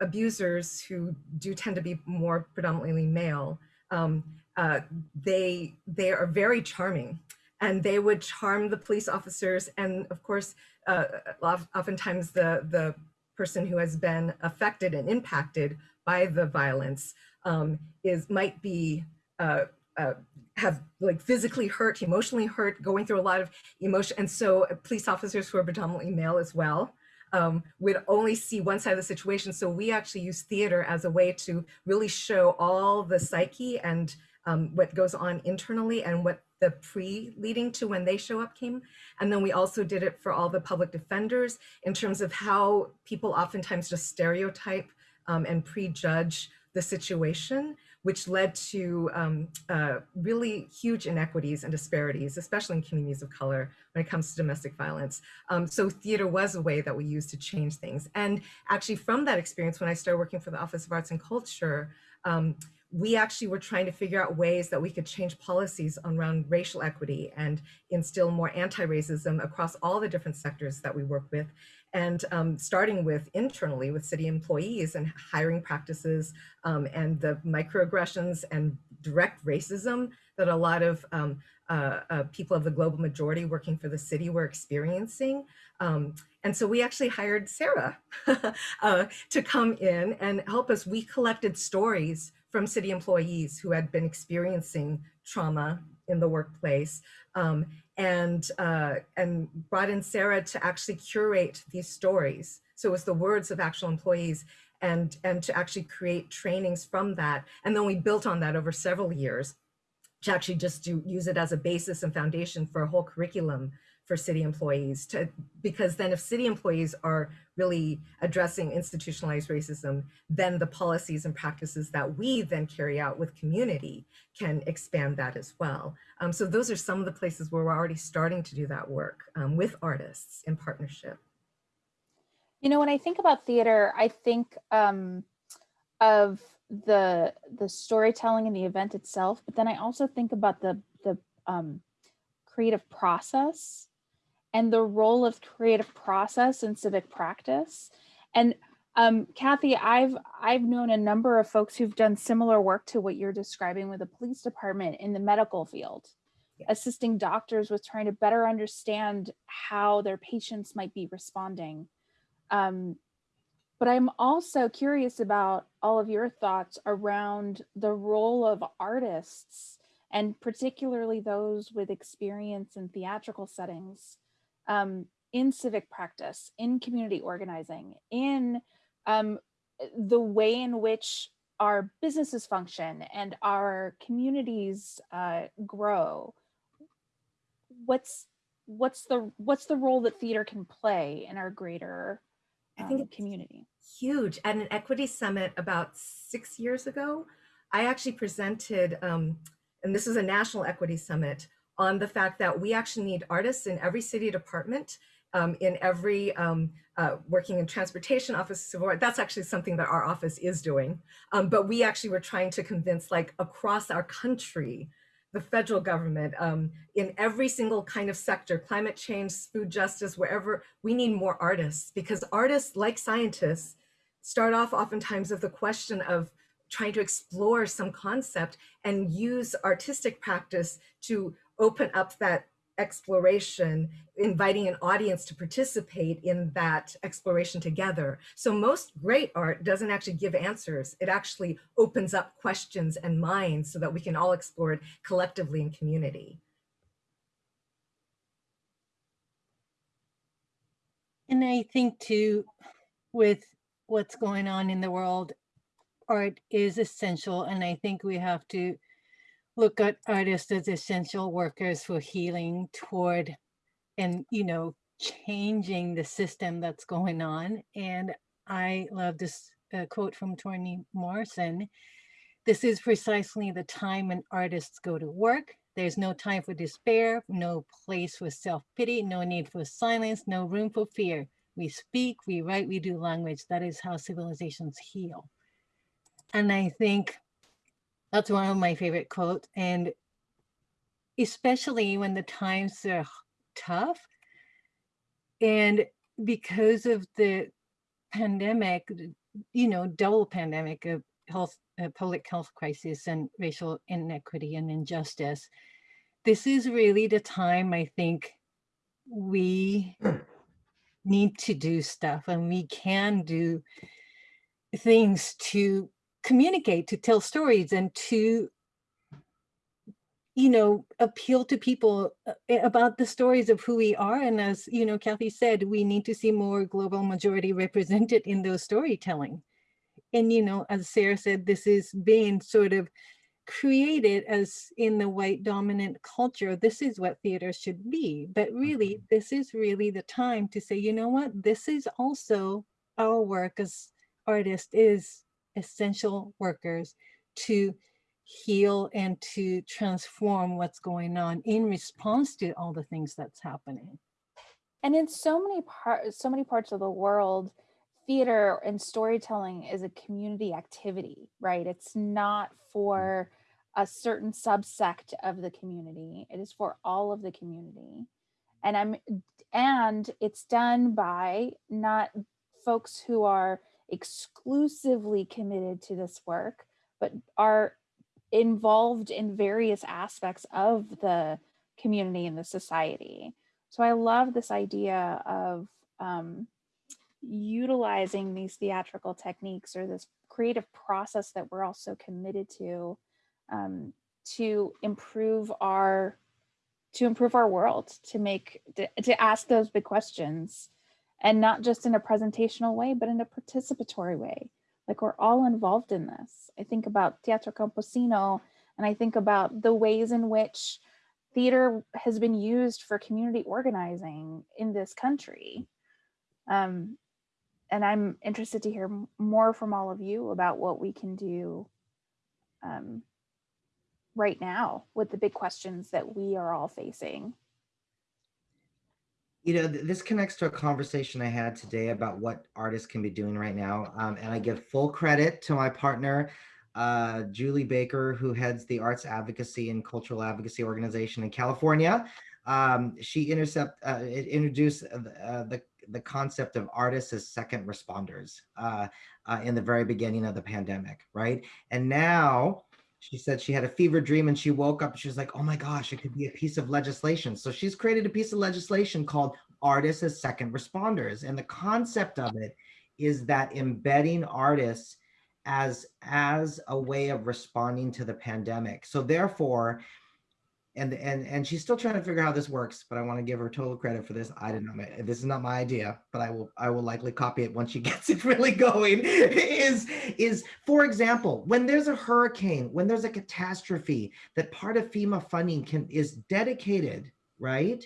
abusers who do tend to be more predominantly male um, uh, they they are very charming and they would charm the police officers and of course uh, oftentimes the the person who has been affected and impacted by the violence um, is might be uh, uh, have like physically hurt, emotionally hurt, going through a lot of emotion. And so uh, police officers who are predominantly male as well um, would only see one side of the situation. So we actually use theater as a way to really show all the psyche and um, what goes on internally and what the pre leading to when they show up came. And then we also did it for all the public defenders in terms of how people oftentimes just stereotype um, and prejudge the situation, which led to um, uh, really huge inequities and disparities, especially in communities of color when it comes to domestic violence. Um, so theater was a way that we used to change things. And actually from that experience, when I started working for the Office of Arts and Culture, um, we actually were trying to figure out ways that we could change policies around racial equity and instill more anti-racism across all the different sectors that we work with and um, starting with internally with city employees and hiring practices um, and the microaggressions and direct racism that a lot of um, uh, uh, people of the global majority working for the city were experiencing. Um, and so we actually hired Sara uh, to come in and help us. We collected stories from city employees who had been experiencing trauma in the workplace um, and uh, and brought in Sara to actually curate these stories. So it was the words of actual employees and and to actually create trainings from that. And then we built on that over several years to actually just do use it as a basis and foundation for a whole curriculum for city employees to because then if city employees are really addressing institutionalized racism then the policies and practices that we then carry out with community can expand that as well. Um, so those are some of the places where we're already starting to do that work um, with artists in partnership. You know when i think about theater i think um, of the the storytelling and the event itself but then i also think about the the um, creative process and the role of creative process in civic practice. And um, Kathy, I've I've known a number of folks who've done similar work to what you're describing with the police department in the medical field, yeah. assisting doctors with trying to better understand how their patients might be responding. Um, but I'm also curious about all of your thoughts around the role of artists and particularly those with experience in theatrical settings um, in civic practice, in community organizing, in um, the way in which our businesses function and our communities uh, grow. What's what's the what's the role that theater can play in our greater um, I think um, community? Huge. At an equity summit about six years ago, I actually presented, um, and this is a national equity summit on the fact that we actually need artists in every city department, um, in every um, uh, working in transportation office, that's actually something that our office is doing. Um, but we actually were trying to convince like across our country, the federal government, um, in every single kind of sector, climate change, food justice, wherever, we need more artists because artists like scientists start off oftentimes with the question of trying to explore some concept and use artistic practice to open up that exploration, inviting an audience to participate in that exploration together. So most great art doesn't actually give answers. It actually opens up questions and minds so that we can all explore it collectively in community. And I think too, with what's going on in the world, art is essential. And I think we have to look at artists as essential workers for healing toward and, you know, changing the system that's going on. And I love this uh, quote from Toni Morrison. This is precisely the time when artists go to work, There's no time for despair, no place for self-pity, no need for silence, no room for fear. We speak, we write, we do language. That is how civilizations heal. And I think that's one of my favorite quotes. And especially when the times are tough and because of the pandemic, you know, double pandemic of health, uh, public health crisis and racial inequity and injustice, this is really the time I think we need to do stuff and we can do things to communicate, to tell stories and to you know, appeal to people uh, about the stories of who we are. And as, you know, Kathy said, we need to see more global majority represented in those storytelling. And, you know, as Sara said, this is being sort of created as in the white dominant culture, this is what theater should be. But really, this is really the time to say, you know what, this is also our work as artists is essential workers to heal and to transform what's going on in response to all the things that's happening. And in so many parts, so many parts of the world, theater and storytelling is a community activity, right? It's not for a certain subsect of the community. It is for all of the community. And I'm and it's done by not folks who are exclusively committed to this work, but are involved in various aspects of the community and the society. So I love this idea of um, utilizing these theatrical techniques or this creative process that we're also committed to um, to improve our to improve our world to make to, to ask those big questions and not just in a presentational way but in a participatory way like we're all involved in this. I think about Teatro Campesino and I think about the ways in which theater has been used for community organizing in this country. Um, and I'm interested to hear more from all of you about what we can do um, right now with the big questions that we are all facing you know, th this connects to a conversation I had today about what artists can be doing right now. Um, and I give full credit to my partner, uh, Julie Baker, who heads the Arts Advocacy and Cultural Advocacy Organization in California. Um, she intercept, uh, introduced uh, the, the concept of artists as second responders uh, uh, in the very beginning of the pandemic, right? And now she said she had a fever dream and she woke up she was like, oh my gosh, it could be a piece of legislation. So she's created a piece of legislation called Artists as Second Responders. And the concept of it is that embedding artists as, as a way of responding to the pandemic. So therefore, and and and she's still trying to figure out how this works but i want to give her total credit for this. I didn't know this is not my idea but i will i will likely copy it once she gets it really going. Is is for example when there's a hurricane when there's a catastrophe that part of fema funding can is dedicated right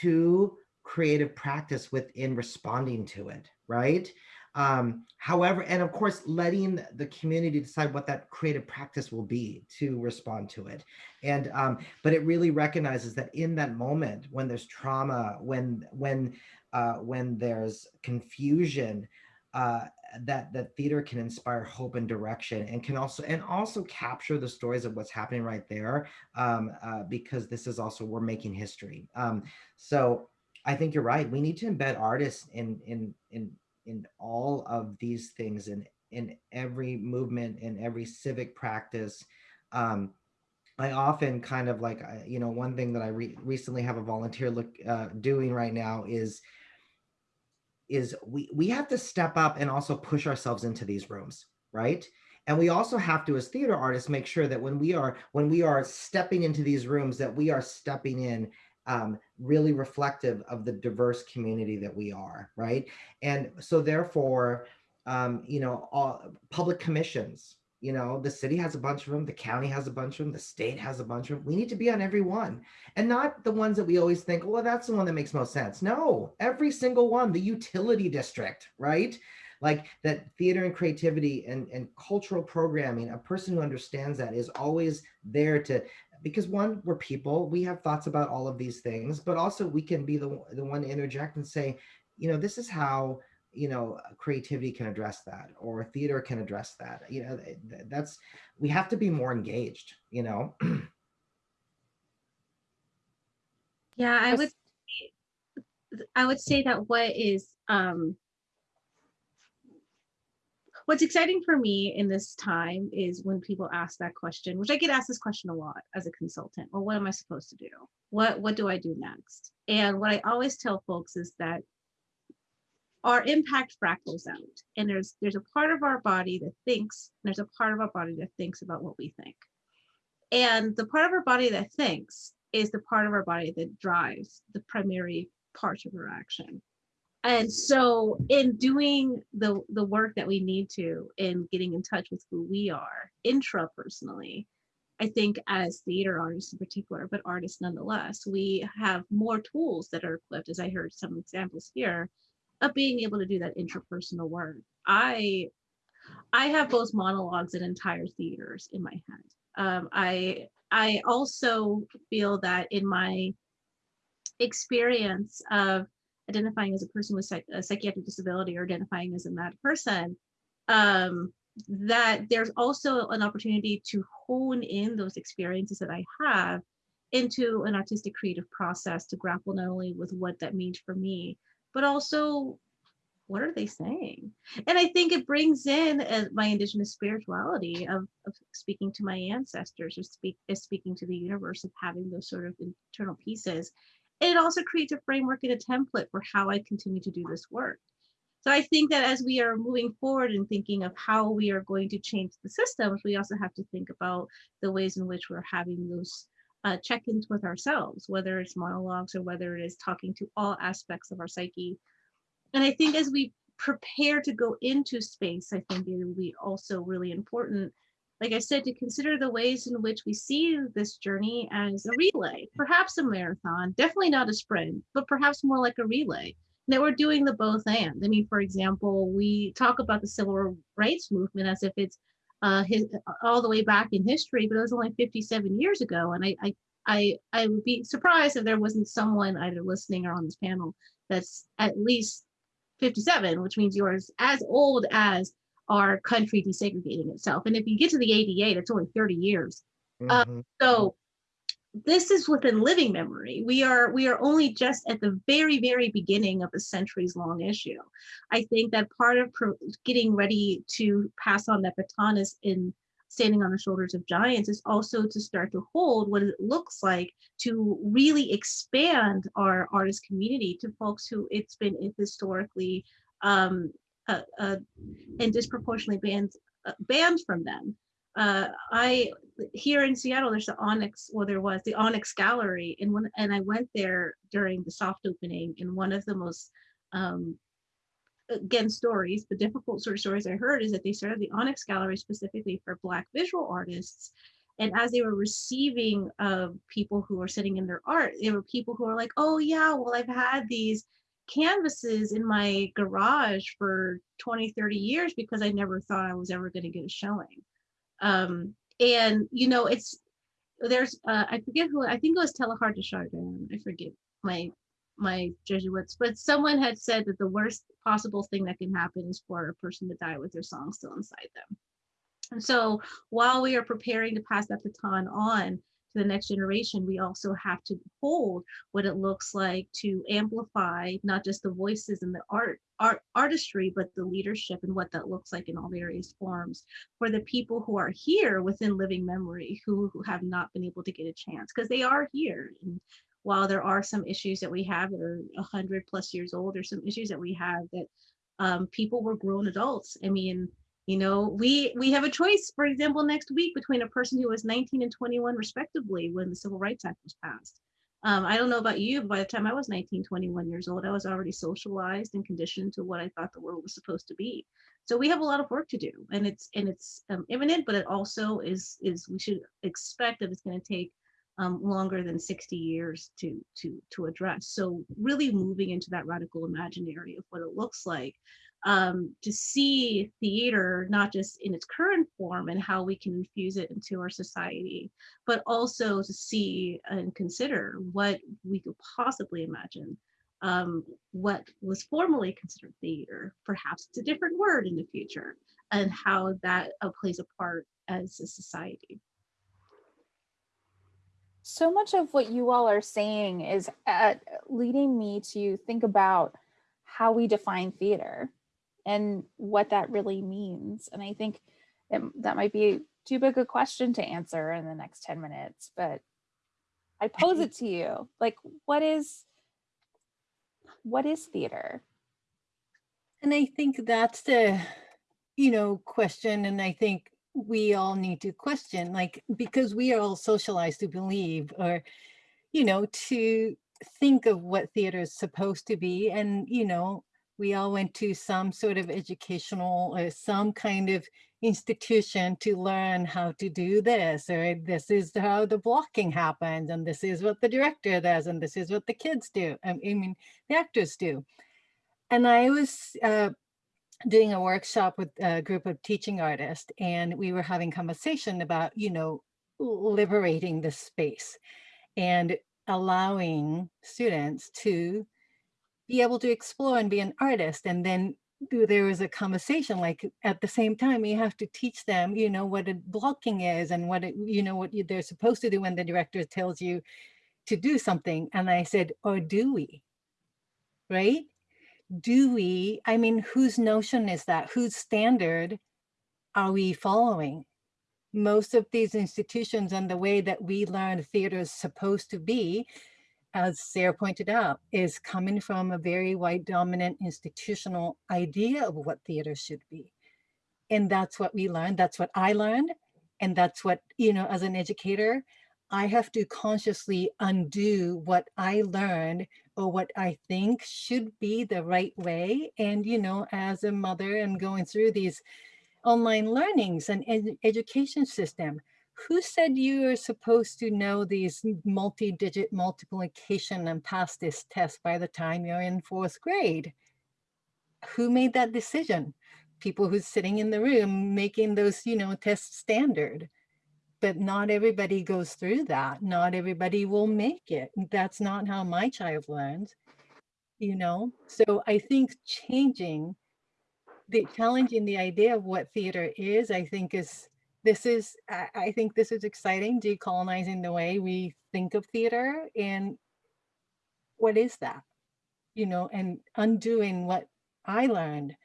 to creative practice within responding to it right um, however, and of course, letting the community decide what that creative practice will be to respond to it. And, um, but it really recognizes that in that moment, when there's trauma, when, when, uh, when there's confusion, uh, that that theater can inspire hope and direction and can also and also capture the stories of what's happening right there um, uh, because this is also we're making history um, so I think you're right we need to embed artists in in in in all of these things in in every movement in every civic practice um, I often kind of like, you know, one thing that I re recently have a volunteer look uh, doing right now is, is we, we have to step up and also push ourselves into these rooms, right? And we also have to, as theater artists, make sure that when we are, when we are stepping into these rooms, that we are stepping in um, really reflective of the diverse community that we are, right? And so therefore, um, you know, all public commissions, you know, the city has a bunch of them, the county has a bunch of them, the state has a bunch of them. We need to be on every one and not the ones that we always think, well, that's the one that makes most sense. No, every single one, the utility district, right? Like that theater and creativity and, and cultural programming, a person who understands that is always there to because one, we're people, we have thoughts about all of these things, but also we can be the, the one to interject and say, you know, this is how, you know, creativity can address that or theater can address that. You know, that's, we have to be more engaged, you know? Yeah, I would I would say that what is um what's exciting for me in this time is when people ask that question, which I get asked this question a lot as a consultant. Well, what am I supposed to do? What what do I do next? And what I always tell folks is that our impact fractals out. And there's there's a part of our body that thinks, there's a part of our body that thinks about what we think. And the part of our body that thinks is the part of our body that drives the primary part of our action. And so in doing the, the work that we need to in getting in touch with who we are intrapersonally, I think as theater artists in particular, but artists nonetheless, we have more tools that are equipped, as I heard some examples here, of being able to do that intrapersonal work. I I have both monologues and entire theaters in my head. Um, I I also feel that in my experience of identifying as a person with psych- a psychiatric disability or identifying as a mad person, um, that there's also an opportunity to hone in those experiences that I have into an artistic creative process to grapple not only with what that means for me, but also what are they saying? And I think it brings in uh, my indigenous spirituality of, of speaking to my ancestors or speak speaking to the universe of having those sort of internal pieces. It also creates a framework and a template for how I continue to do this work. So I think that as we are moving forward and thinking of how we are going to change the systems, we also have to think about the ways in which we're having those uh, check-ins with ourselves, whether it's monologues or whether it is talking to all aspects of our psyche and I think as we prepare to go into space, I think it will be also really important, like I said, to consider the ways in which we see this journey as a relay, perhaps a marathon, definitely not a sprint, but perhaps more like a relay. That we're doing the both and. I mean, for example, we talk about the civil rights movement as if it's uh, his, all the way back in history, but it was only 57 years ago. And I, I, I, I would be surprised if there wasn't someone either listening or on this panel that's at least 57, which means yours as old as our country desegregating itself. And if you get to the ADA, that's only 30 years. Uh, Mhm. so this is within living memory. We are we are only just at the very very beginning of a centuries long issue. I think that part of pro- getting ready to pass on that baton is in standing on the shoulders of giants is also to start to hold what it looks like to really expand our artist community to folks who it's been historically um, uh, uh, and disproportionately banned uh, banned from them. Uh, I here in Seattle, there's the Onyx, well, there was the Onyx Gallery, and when and I went there during the soft opening, and one of the most um, again stories the difficult sort of stories i heard is that they started the onyx gallery specifically for black visual artists and as they were receiving uh, people who were sitting in their art there were people who were like oh yeah well i've had these canvases in my garage for 20 30 years because i never thought i was ever going to get a showing um, and you know it's there's uh, i forget who i think it was Teilhard de Chardin i forget my my Jesuits, but someone had said that the worst possible thing that can happen is for a person to die with their song still inside them. And so while we are preparing to pass that baton on the next generation, we also have to hold what it looks like to amplify not just the voices and the art, art artistry, but the leadership and what that looks like in all various forms for the people who are here within living memory who, who have not been able to get a chance because they are here. And while there are some issues that we have that are 100 plus years old, there's some issues that we have that um, people were grown adults. I mean, you know, we we have a choice, for example, next week between a person who was 19 and 21 respectively when the Civil Rights Act was passed. Um, I don't know about you, but by the time I was 19, 21 years old, I was already socialized and conditioned to what I thought the world was supposed to be. So we have a lot of work to do, and it's and it's um, imminent, but it also is is we should expect that it's going to take um, longer than 60 years to to to address. So really moving into that radical imaginary of what it looks like um, to see theater not just in its current form and how we can infuse it into our society, but also to see and consider what we could possibly imagine um, what was formerly considered theater. Perhaps it's a different word in the future, and how that uh, plays a part as a society. So much of what you all are saying is uh, leading me to think about how we define theater and what that really means. And I think it, that might be too big a question to answer in the next 10 minutes, but I pose it to you. Like, what is what is theater? And I think that's the, you know, question. And I think we all need to question, like, because we are all socialized to believe or, you know, to think of what theater is supposed to be. And, you know, we all went to some sort of educational or some kind of institution to learn how to do this or this is how the blocking happens and this is what the director does and this is what the kids do i mean the actors do. And i was uh, doing a workshop with a group of teaching artists and we were having conversation about you know liberating the space and allowing students to be able to explore and be an artist and then there was a conversation like at the same time you have to teach them you know what a blocking is and what it, you know what they're supposed to do when the director tells you to do something and i said or do we? Right? Do we i mean whose notion is that? Whose standard are we following? Most of these institutions and the way that we learn theater is supposed to be as Sara pointed out, is coming from a very white dominant institutional idea of what theater should be. And that's what we learned. That's what I learned. And that's what, you know, as an educator, I have to consciously undo what I learned or what I think should be the right way. And, you know, as a mother and going through these online learnings and ed education system, who said you are supposed to know these multi-digit multiplication and pass this test by the time you're in fourth grade? Who made that decision? People who's sitting in the room making those, you know, tests standard. But not everybody goes through that. Not everybody will make it. That's not how my child learns, you know? So I think changing, the challenging the idea of what theater is, I think is this is, I, think this is exciting, decolonizing the way we think of theater and what is that? You know, and undoing what I learned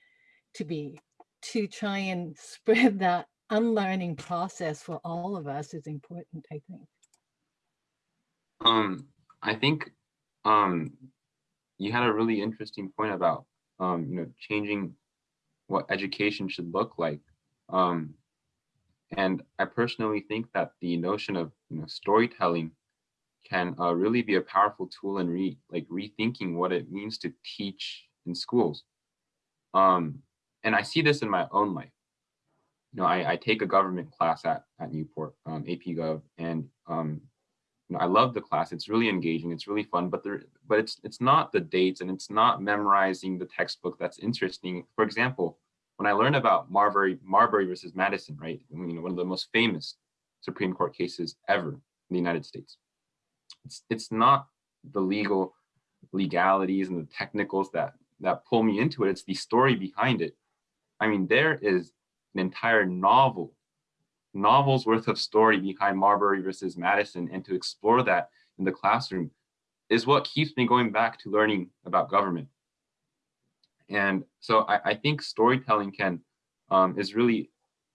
to be to try and spread that unlearning process for all of us is important, I think. Um, I think um, you had a really interesting point about, um, you know, changing what education should look like. Um, and I personally think that the notion of you know, storytelling can uh, really be a powerful tool in re like rethinking what it means to teach in schools. Um, and I see this in my own life. You know, I, I take a government class at, at Newport, um, AP Gov, and um, you know, I love the class. It's really engaging. It's really fun, but there, but it's it's not the dates and it's not memorizing the textbook that's interesting. For example, when I learned about Marbury, Marbury versus Madison, right, you know, one of the most famous Supreme Court cases ever in the United States, it's it's not the legal legalities and the technicals that that pull me into it. It's the story behind it. I mean, there is an entire novel, novels worth of story behind Marbury versus Madison, and to explore that in the classroom is what keeps me going back to learning about government. And so I, I think storytelling can um, is really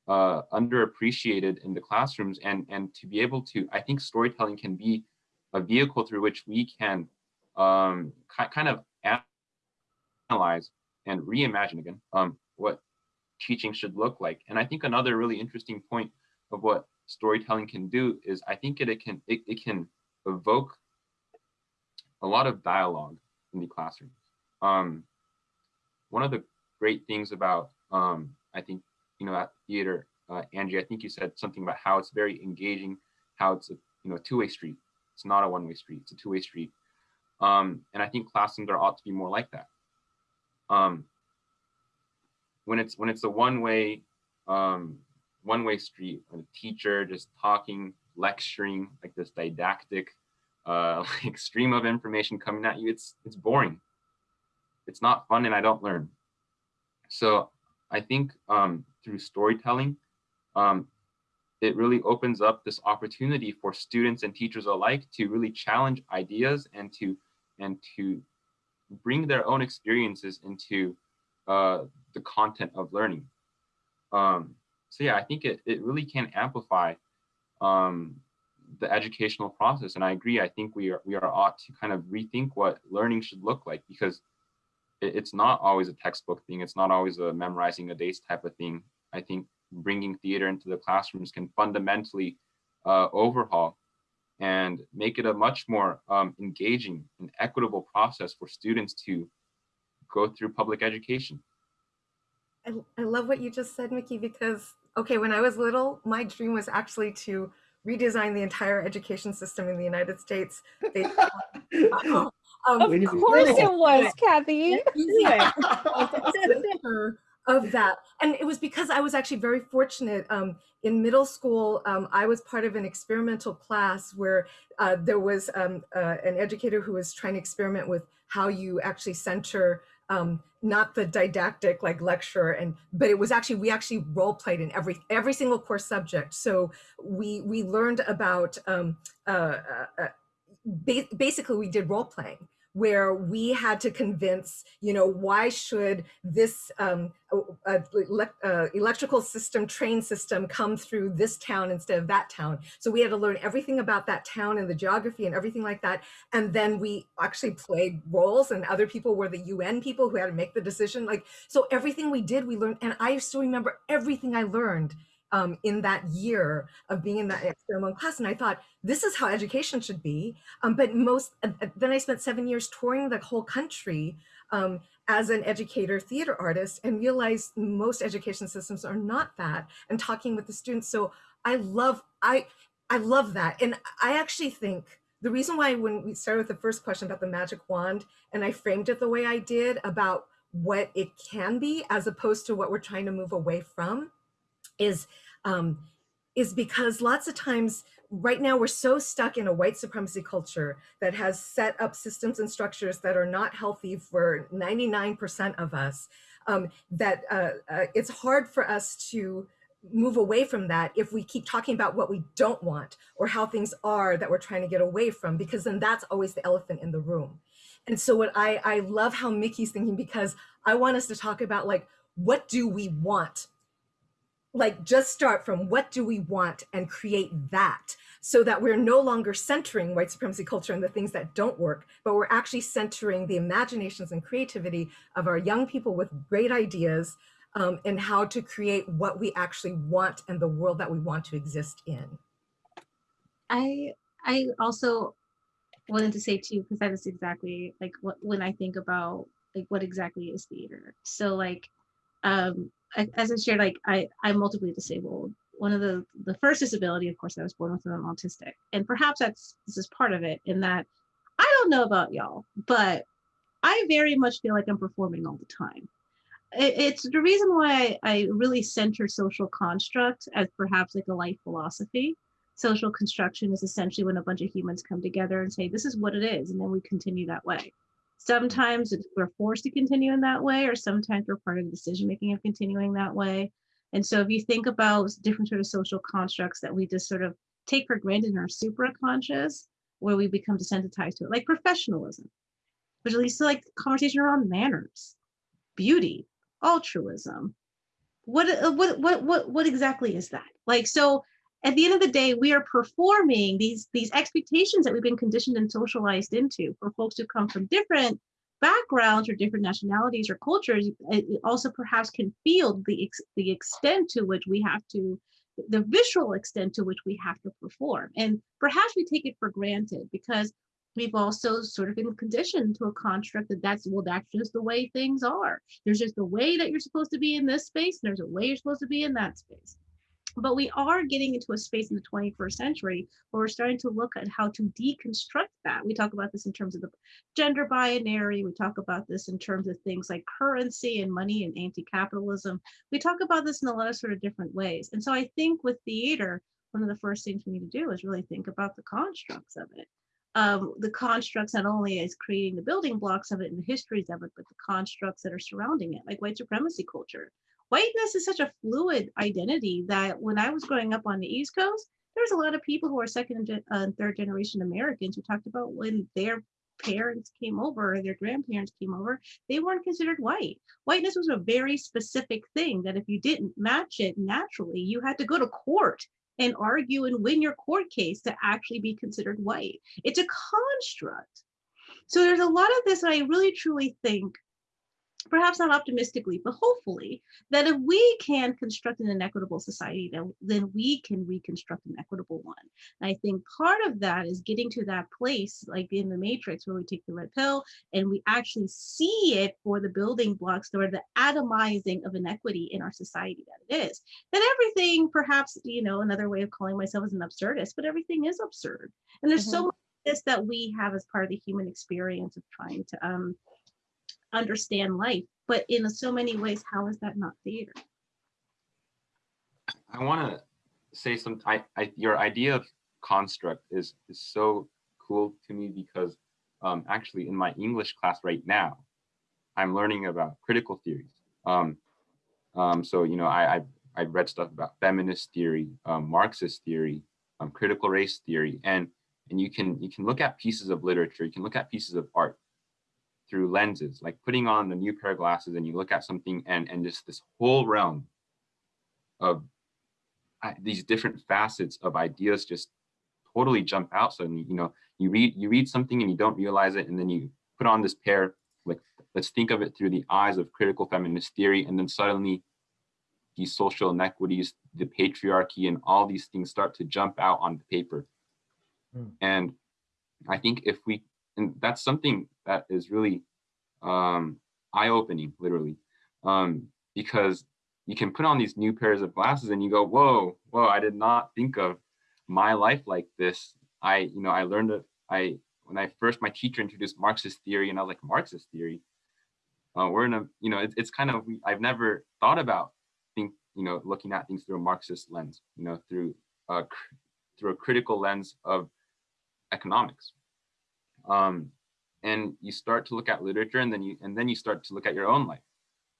uh, underappreciated in the classrooms and, and to be able to, I think storytelling can be a vehicle through which we can um, kind of analyze and reimagine again um, what teaching should look like. And I think another really interesting point of what storytelling can do is I think it, it can it, it can evoke a lot of dialogue in the classroom. Um, one of the great things about, um, I think, you know, at theater, uh, Angie, I think you said something about how it's very engaging, how it's a you know two-way street. It's not a one-way street. It's a two-way street. Um, and I think classrooms are ought to be more like that. Um, when it's when it's a one-way um, one-way street, a teacher just talking, lecturing, like this didactic uh, like stream of information coming at you, it's it's boring. It's not fun, and I don't learn. So I think um, through storytelling, um, it really opens up this opportunity for students and teachers alike to really challenge ideas and to and to bring their own experiences into uh, the content of learning. Um, so yeah, I think it, it really can amplify um, the educational process. And I agree, I think we are, we are ought to kind of rethink what learning should look like because it's not always a textbook thing. It's not always a memorizing a dates type of thing. I think bringing theater into the classrooms can fundamentally uh, overhaul and make it a much more um, engaging and equitable process for students to go through public education. I, I love what you just said, Miki, because, okay, when I was little, my dream was actually to redesign the entire education system in the United States. They, um, of course it was, Kathy. of that. And it was because I was actually very fortunate. Um, in middle school, um, I was part of an experimental class where uh, there was um, uh, an educator who was trying to experiment with how you actually center um, not the didactic like lecture and but it was actually we actually role played in every every single course subject so we we learned about um, uh, uh, uh ba basically we did role playing where we had to convince, you know, why should this um, uh, electrical system, train system come through this town instead of that town. So we had to learn everything about that town and the geography and everything like that. And then we actually played roles and other people were the UN people who had to make the decision. Like, so everything we did, we learned. And I still remember everything I learned um, in that year of being in that experimental class. And I thought, this is how education should be. Um, but most, uh, then I spent seven years touring the whole country um, as an educator, theater artist, and realized most education systems are not that, and talking with the students. So I love, I, I love that. And I actually think the reason why when we started with the first question about the magic wand, and I framed it the way I did about what it can be, as opposed to what we're trying to move away from, is um, is because lots of times right now we're so stuck in a white supremacy culture that has set up systems and structures that are not healthy for 99% of us um, that uh, uh, it's hard for us to move away from that if we keep talking about what we don't want or how things are that we're trying to get away from because then that's always the elephant in the room. And so what i i love how Miki's thinking because i want us to talk about like what do we want like just start from what do we want and create that so that we're no longer centering white supremacy culture and the things that don't work, but we're actually centering the imaginations and creativity of our young people with great ideas um, and how to create what we actually want and the world that we want to exist in. I I also wanted to say too, because that is exactly like what when I think about like what exactly is theater. So like um as I shared, like I, I'm multiply disabled. One of the the first disability, of course, I was born with, I'm autistic, and perhaps that's this is part of it. In that, I don't know about y'all, but I very much feel like I'm performing all the time. It, it's the reason why I, I really center social construct as perhaps like a life philosophy. Social construction is essentially when a bunch of humans come together and say, this is what it is, and then we continue that way. Sometimes we're forced to continue in that way, or sometimes we're part of the decision making of continuing that way. And so if you think about different sort of social constructs that we just sort of take for granted in our supraconscious, where we become desensitized to it, like professionalism, which leads to like conversation around manners, beauty, altruism. What uh, what what what what exactly is that? Like so at the end of the day, we are performing these, these expectations that we've been conditioned and socialized into for folks who come from different backgrounds or different nationalities or cultures. It also perhaps can feel the, ex the extent to which we have to, the visual extent to which we have to perform. And perhaps we take it for granted because we've also sort of been conditioned to a construct that that's well that's just the way things are there's just a way that you're supposed to be in this space and there's a way you're supposed to be in that space But we are getting into a space in the 21st century where we're starting to look at how to deconstruct that. We talk about this in terms of the gender binary. We talk about this in terms of things like currency and money and anti-capitalism. We talk about this in a lot of sort of different ways. And so I think with theater, one of the first things we need to do is really think about the constructs of it. Um, the constructs not only as creating the building blocks of it and the histories of it, but the constructs that are surrounding it, like white supremacy culture, whiteness is such a fluid identity that when I was growing up on the East Coast, there's a lot of people who are second and uh, third generation Americans who talked about when their parents came over, or their grandparents came over, they weren't considered white. Whiteness was a very specific thing that if you didn't match it naturally, you had to go to court and argue and win your court case to actually be considered white. It's a construct. So there's a lot of this I really truly think perhaps not optimistically, but hopefully, that if we can construct an inequitable society, then, then we can reconstruct an equitable one. And I think part of that is getting to that place, like in the Matrix, where we take the red pill and we actually see it for the building blocks or the atomizing of inequity in our society that it is. That everything, perhaps, you know, another way of calling myself is an absurdist, but everything is absurd. And there's mm -hmm. so mm-hmm. much this that we have as part of the human experience of trying to um, understand life. But in so many ways, how is that not theater? I want to say some. I, I, your idea of construct is is so cool to me because um, actually in my English class right now, I'm learning about critical theories. Um, um, so you know, I, I I read stuff about feminist theory, um, Marxist theory, um, critical race theory, and and you can you can look at pieces of literature, you can look at pieces of art, through lenses, like putting on a new pair of glasses and you look at something and, and just this whole realm of these different facets of ideas just totally jump out. So, you know, you read, you read something and you don't realize it. And then you put on this pair, like, let's think of it through the eyes of critical feminist theory. And then suddenly these social inequities, the patriarchy and all these things start to jump out on the paper. Mm. And I think if we and that's something that is really um, eye-opening, literally, um, because you can put on these new pairs of glasses and you go, whoa, whoa, I did not think of my life like this. I, you know, I learned that I, when I first, my teacher introduced Marxist theory and I was like, Marxist theory? Uh, we're in a, you know, it, it's kind of, I've never thought about think, you know, looking at things through a Marxist lens, you know, through, uh, through a critical lens of economics um, and you start to look at literature and then you and then you start to look at your own life.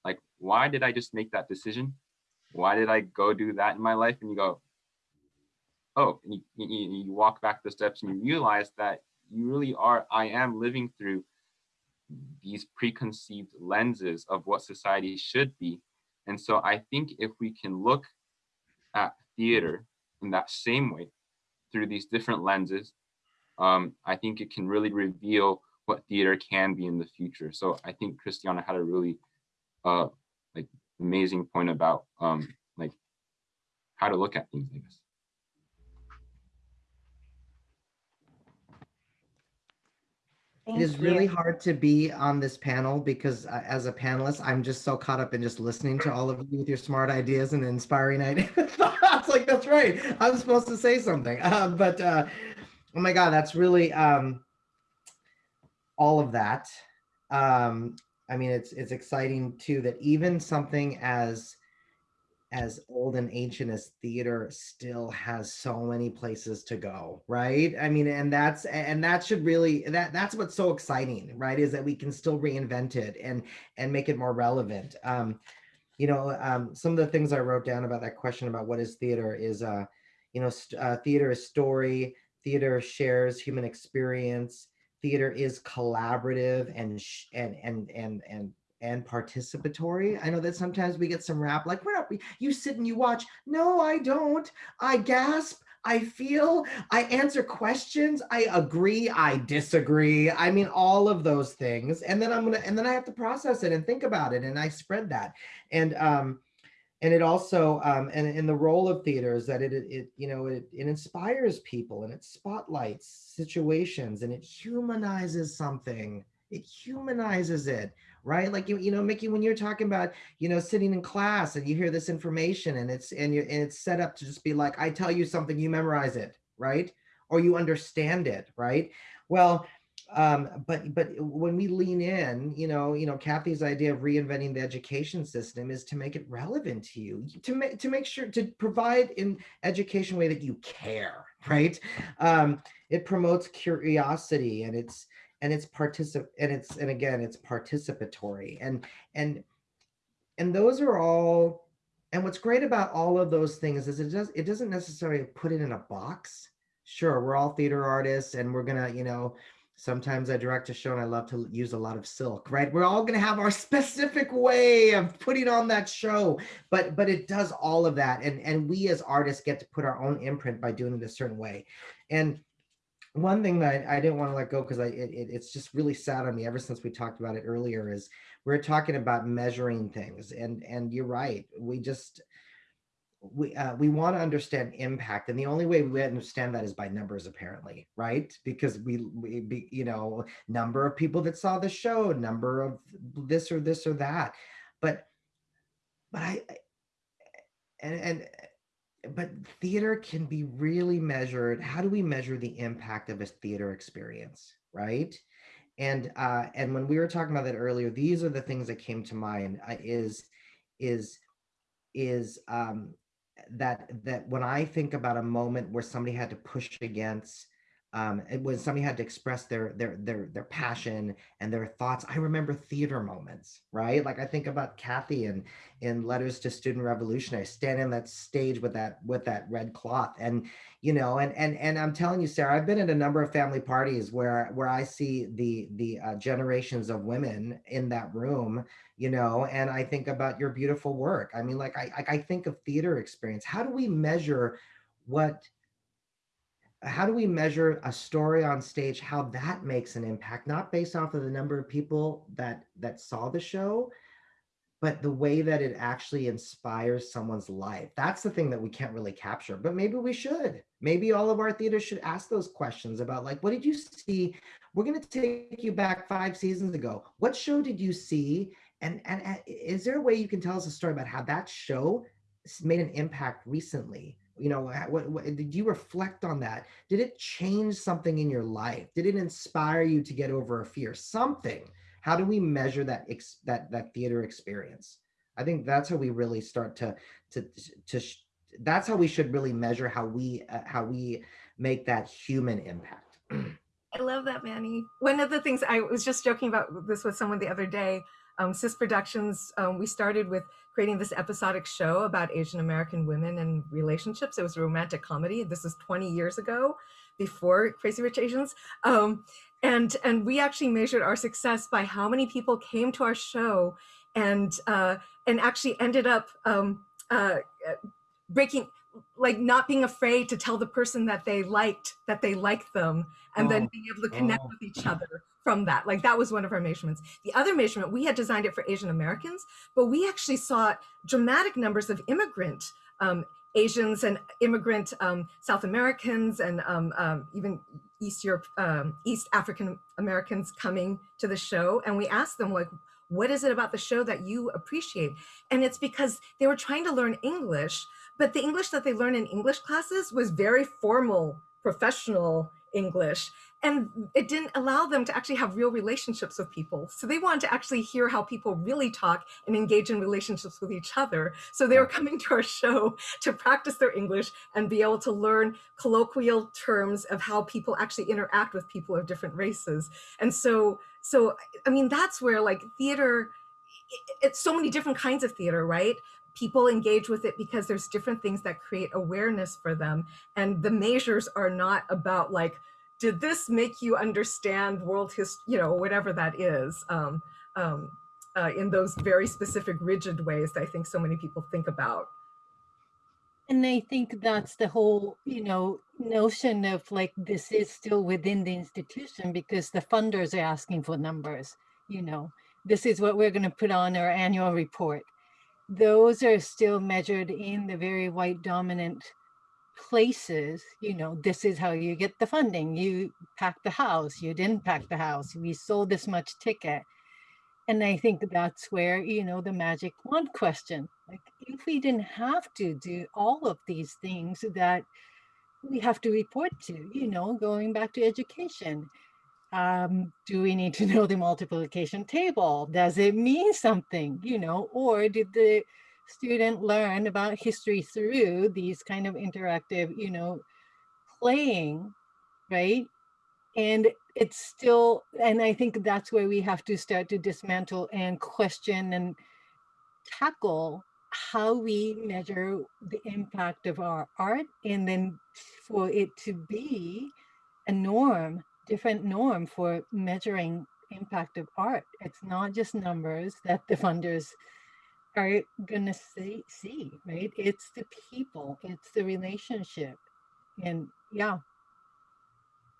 Like why did i just make that decision? Why did i go do that in my life? And you go oh and you, you, you walk back the steps and you realize that you really are i am living through these preconceived lenses of what society should be. And so i think if we can look at theater in that same way through these different lenses um, I think it can really reveal what theater can be in the future. So I think Christiana had a really uh, like amazing point about um, like how to look at things, I guess. Thank it is you. really hard to be on this panel because uh, as a panelist, I'm just so caught up in just listening to all of you with your smart ideas and inspiring ideas. It's like, that's right. I'm supposed to say something. Uh, but uh, Oh my God, that's really um, all of that. Um, I mean, it's it's exciting too that even something as as old and ancient as theater still has so many places to go, right? I mean, and that's and that should really that that's what's so exciting, right? Is that we can still reinvent it and and make it more relevant. Um, you know, um, some of the things I wrote down about that question about what is theater is, uh, you know, uh, theater is story, theater shares human experience theater is collaborative and and and and and and participatory. I know that sometimes we get some rap like, we're not, you sit and you watch. No, I don't. I gasp. I feel, I answer questions. I agree. I disagree. I mean, all of those things. And then I'm to, and then I have to process it and think about it. And I spread that. And, um, and it also um, and in the role of theater is that it, it you know it, it inspires people and it spotlights situations and it humanizes something it humanizes it right? Like you, you know, Miki, when you're talking about, you know, sitting in class and you hear this information and it's and you and it's set up to just be like, I tell you something, you memorize it, right? Or you understand it, right? Well, um, but but when we lean in, you know, you know, Kathy's idea of reinventing the education system is to make it relevant to you, to make to make sure to provide in education way that you care, right? Um, it promotes curiosity and it's and it's particip and it's and again it's participatory and and and those are all and what's great about all of those things is it does it doesn't necessarily put it in a box sure we're all theater artists and we're gonna you know sometimes i direct a show and i love to use a lot of silk right? We're all gonna have our specific way of putting on that show but but it does all of that and and we as artists get to put our own imprint by doing it a certain way. And one thing that I, I didn't want to let go because I it, it, it's just really sad on me ever since we talked about it earlier is we're talking about measuring things and and you're right we just we uh, we want to understand impact and the only way we understand that is by numbers apparently right? Because we we be, you know number of people that saw the show number of this or this or that. But but i and and but theater can be really measured. How do we measure the impact of a theater experience right? And uh and when we were talking about that earlier these are the things that came to mind. Uh, is is is um that that when I think about a moment where somebody had to push against um, when somebody had to express their their their their passion and their thoughts. I remember theater moments, right? Like I think about Kathy and in Letters to Student Revolutionary, standing on that stage with that with that red cloth, and you know, and and and I'm telling you, Sara, I've been at a number of family parties where where I see the the uh, generations of women in that room, you know, and I think about your beautiful work. I mean, like I I think of theater experience. How do we measure what how do we measure a story on stage how that makes an impact not based off of the number of people that that saw the show but the way that it actually inspires someone's life? That's the thing that we can't really capture but maybe we should. Maybe all of our theaters should ask those questions about like what did you see? We're going to take you back five seasons ago. What show did you see? And, and and is there a way you can tell us a story about how that show made an impact recently you know what, what, did you reflect on that? Did it change something in your life? Did it inspire you to get over a fear? Something. How do we measure that that that theater experience? I think that's how we really start to to to that's how we should really measure how we uh, how we make that human impact. I love that manny. One of the things i was just joking about this with someone the other day um, sis productions um, we started with creating this episodic show about Asian American women and relationships. It was a romantic comedy. This is 20 years ago, before Crazy Rich Asians. Um, and, and we actually measured our success by how many people came to our show and, uh, and actually ended up um, uh, breaking, like not being afraid to tell the person that they liked, that they liked them, and oh. then being able to connect oh. with each other from that. Like that was one of our measurements. The other measurement, we had designed it for Asian Americans, but we actually saw dramatic numbers of immigrant um, Asians and immigrant um, South Americans and um, um even East Europe, um, East African Americans coming to the show. And we asked them like, what is it about the show that you appreciate? And it's because they were trying to learn English, but the English that they learned in English classes was very formal, professional English and it didn't allow them to actually have real relationships with people. So they wanted to actually hear how people really talk and engage in relationships with each other. So they were coming to our show to practice their English and be able to learn colloquial terms of how people actually interact with people of different races. And so, so I mean, that's where like theater, it's so many different kinds of theater, right? People engage with it because there's different things that create awareness for them. And the measures are not about like, did this make you understand world history, you know, whatever that is, um, um, uh, in those very specific rigid ways that I think so many people think about. And I think that's the whole, you know, notion of like this is still within the institution because the funders are asking for numbers, you know, this is what we're going to put on our annual report. Those are still measured in the very white dominant places, you know, this is how you get the funding. You pack the house, you didn't pack the house, we sold this much ticket. and I think that's where, you know, the magic wand question, like if we didn't have to do all of these things that we have to report to, you know, going back to education. Um, do we need to know the multiplication table? Does it mean something, you know, or did the student learn about history through these kind of interactive, you know, playing, right? And it's still, and I think that's where we have to start to dismantle and question and tackle how we measure the impact of our art and then for it to be a norm, different norm for measuring impact of art. It's not just numbers that the funders are gonna see, see, right? It's the people, it's the relationship. And yeah,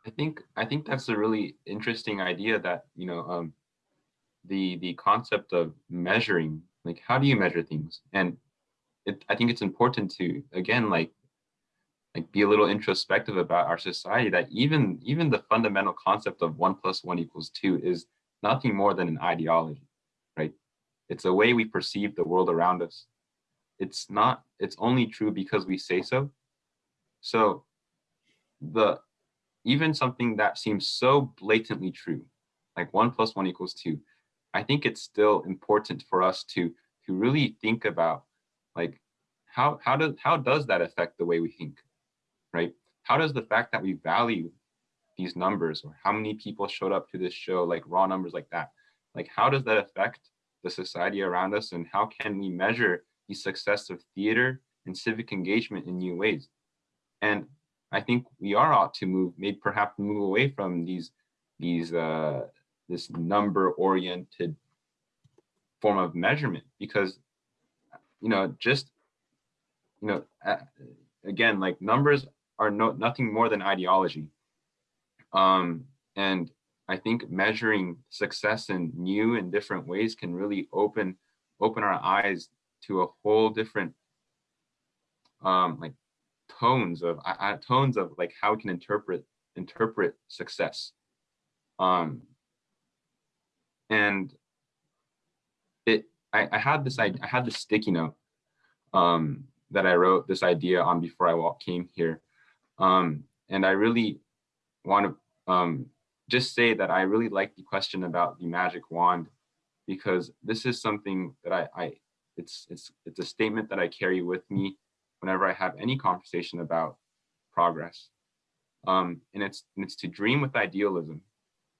I think I think that's a really interesting idea that you know um, the the concept of measuring like how do you measure things and it, I think it's important to again like like be a little introspective about our society that even even the fundamental concept of one plus one equals two is nothing more than an ideology right? It's a way we perceive the world around us. It's not it's only true because we say so. So the even something that seems so blatantly true, like one plus one equals two, I think it's still important for us to to really think about like how how does how does that affect the way we think, right? How does the fact that we value these numbers or how many people showed up to this show, like raw numbers like that, like how does that affect the society around us and how can we measure the success of theater and civic engagement in new ways? And I think we are ought to move, maybe perhaps move away from these, these, uh, this number oriented form of measurement because, you know, just, you know, again, like numbers are no, nothing more than ideology. Um, and I think measuring success in new and different ways can really open, open our eyes to a whole different um, like tones of uh, tones of like how we can interpret interpret success um and it i, I had this I, I had this sticky note um that i wrote this idea on before i walk, came here um and i really want to um just say that i really like the question about the magic wand because this is something that i i it's it's it's a statement that i carry with me whenever I have any conversation about progress. Um, and it's and it's to dream with idealism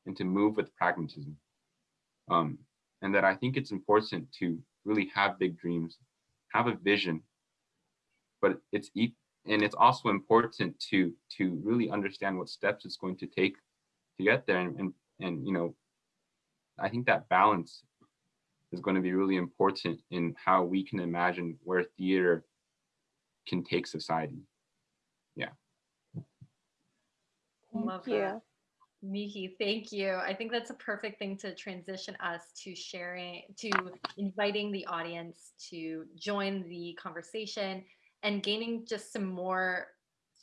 and to move with pragmatism. Um, and that I think it's important to really have big dreams, have a vision, but it's and it's also important to to really understand what steps it's going to take to get there. And and, and you know, I think that balance is going to be really important in how we can imagine where theater can take society. Yeah. Thank Love you. that. Miki, thank you. I think that's a perfect thing to transition us to sharing, to inviting the audience to join the conversation and gaining just some more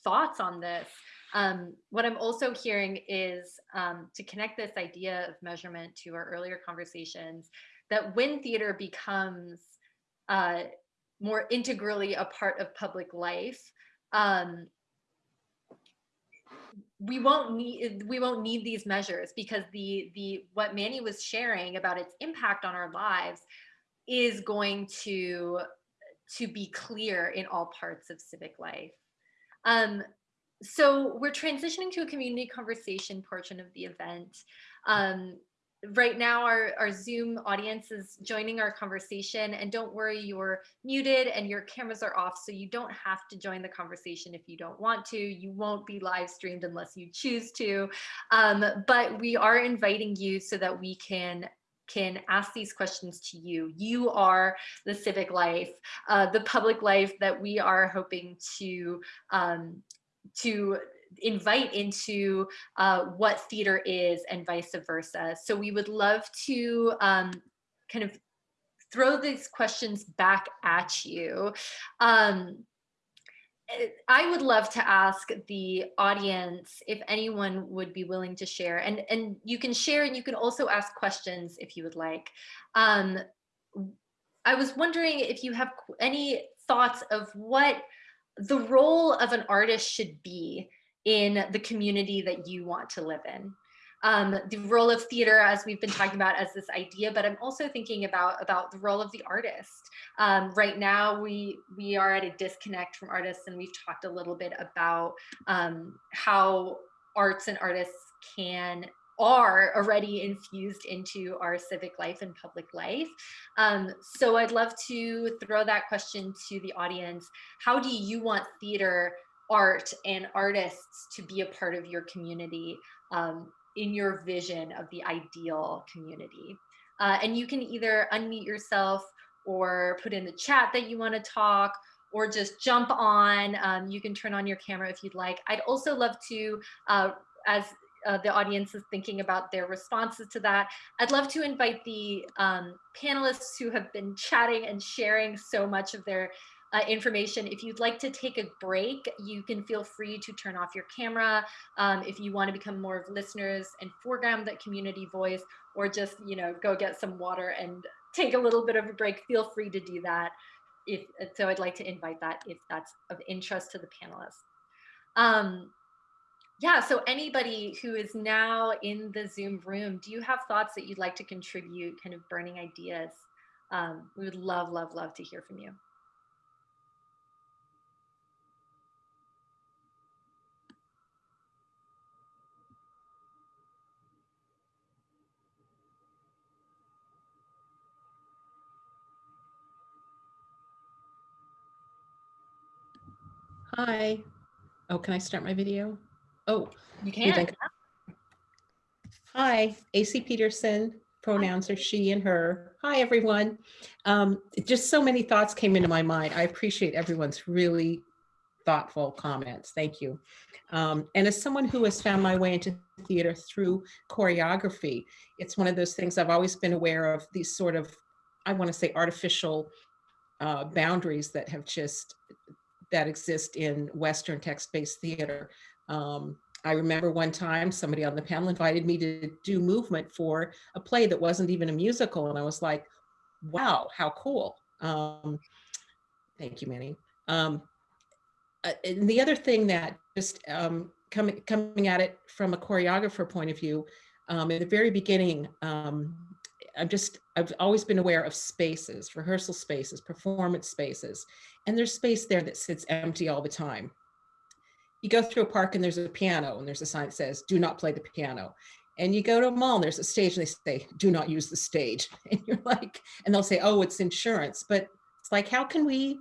thoughts on this. Um, what I'm also hearing is um, to connect this idea of measurement to our earlier conversations, that when theater becomes uh, more integrally a part of public life, um, we won't need we won't need these measures because the the what Manny was sharing about its impact on our lives is going to to be clear in all parts of civic life. Um, so we're transitioning to a community conversation portion of the event. Um, right now our, our Zoom audience is joining our conversation and don't worry, you're muted and your cameras are off. So you don't have to join the conversation if you don't want to, you won't be live streamed unless you choose to. Um, but we are inviting you so that we can can ask these questions to you. You are the civic life, uh, the public life that we are hoping to um, to invite into uh, what theater is and vice versa. So we would love to um, kind of throw these questions back at you. Um, I would love to ask the audience if anyone would be willing to share and, and you can share and you can also ask questions if you would like. Um, I was wondering if you have any thoughts of what the role of an artist should be in the community that you want to live in. Um, the role of theater, as we've been talking about as this idea, but I'm also thinking about, about the role of the artist. Um, right now, we, we are at a disconnect from artists and we've talked a little bit about um, how arts and artists can are already infused into our civic life and public life. Um, so I'd love to throw that question to the audience. How do you want theater, art, and artists to be a part of your community um, in your vision of the ideal community? Uh, and you can either unmute yourself or put in the chat that you want to talk or just jump on. Um, you can turn on your camera if you'd like. I'd also love to, uh, as uh, the audience is thinking about their responses to that. I'd love to invite the um, panelists who have been chatting and sharing so much of their uh, information. If you'd like to take a break, you can feel free to turn off your camera. Um, if you want to become more of listeners and foreground that community voice, or just you know go get some water and take a little bit of a break, feel free to do that. If so, I'd like to invite that if that's of interest to the panelists. Um, yeah, so anybody who is now in the Zoom room, do you have thoughts that you'd like to contribute, kind of burning ideas? Um, we would love, love, love to hear from you. Hi. Oh, can I start my video? Oh, You can. Hi, AC Peterson. Pronouns are she and her. Hi, everyone. Um, just so many thoughts came into my mind. I appreciate everyone's really thoughtful comments. Thank you. Um, and as someone who has found my way into theater through choreography, it's one of those things I've always been aware of these sort of, I want to say artificial uh, boundaries that have just, that exist in Western text-based theater. Um, I remember one time somebody on the panel invited me to do movement for a play that wasn't even a musical. And I was like, wow, how cool. Um, thank you, Manny. Um, uh, and the other thing that just um, coming, coming at it from a choreographer point of view, um, in the very beginning, I'm just, I've always been aware of spaces, rehearsal spaces, performance spaces, and there's space there that sits empty all the time you go through a park and there's a piano and there's a sign that says, do not play the piano. And you go to a mall and there's a stage and they say, do not use the stage. And you're like, and they'll say, oh, it's insurance. But it's like, how can we,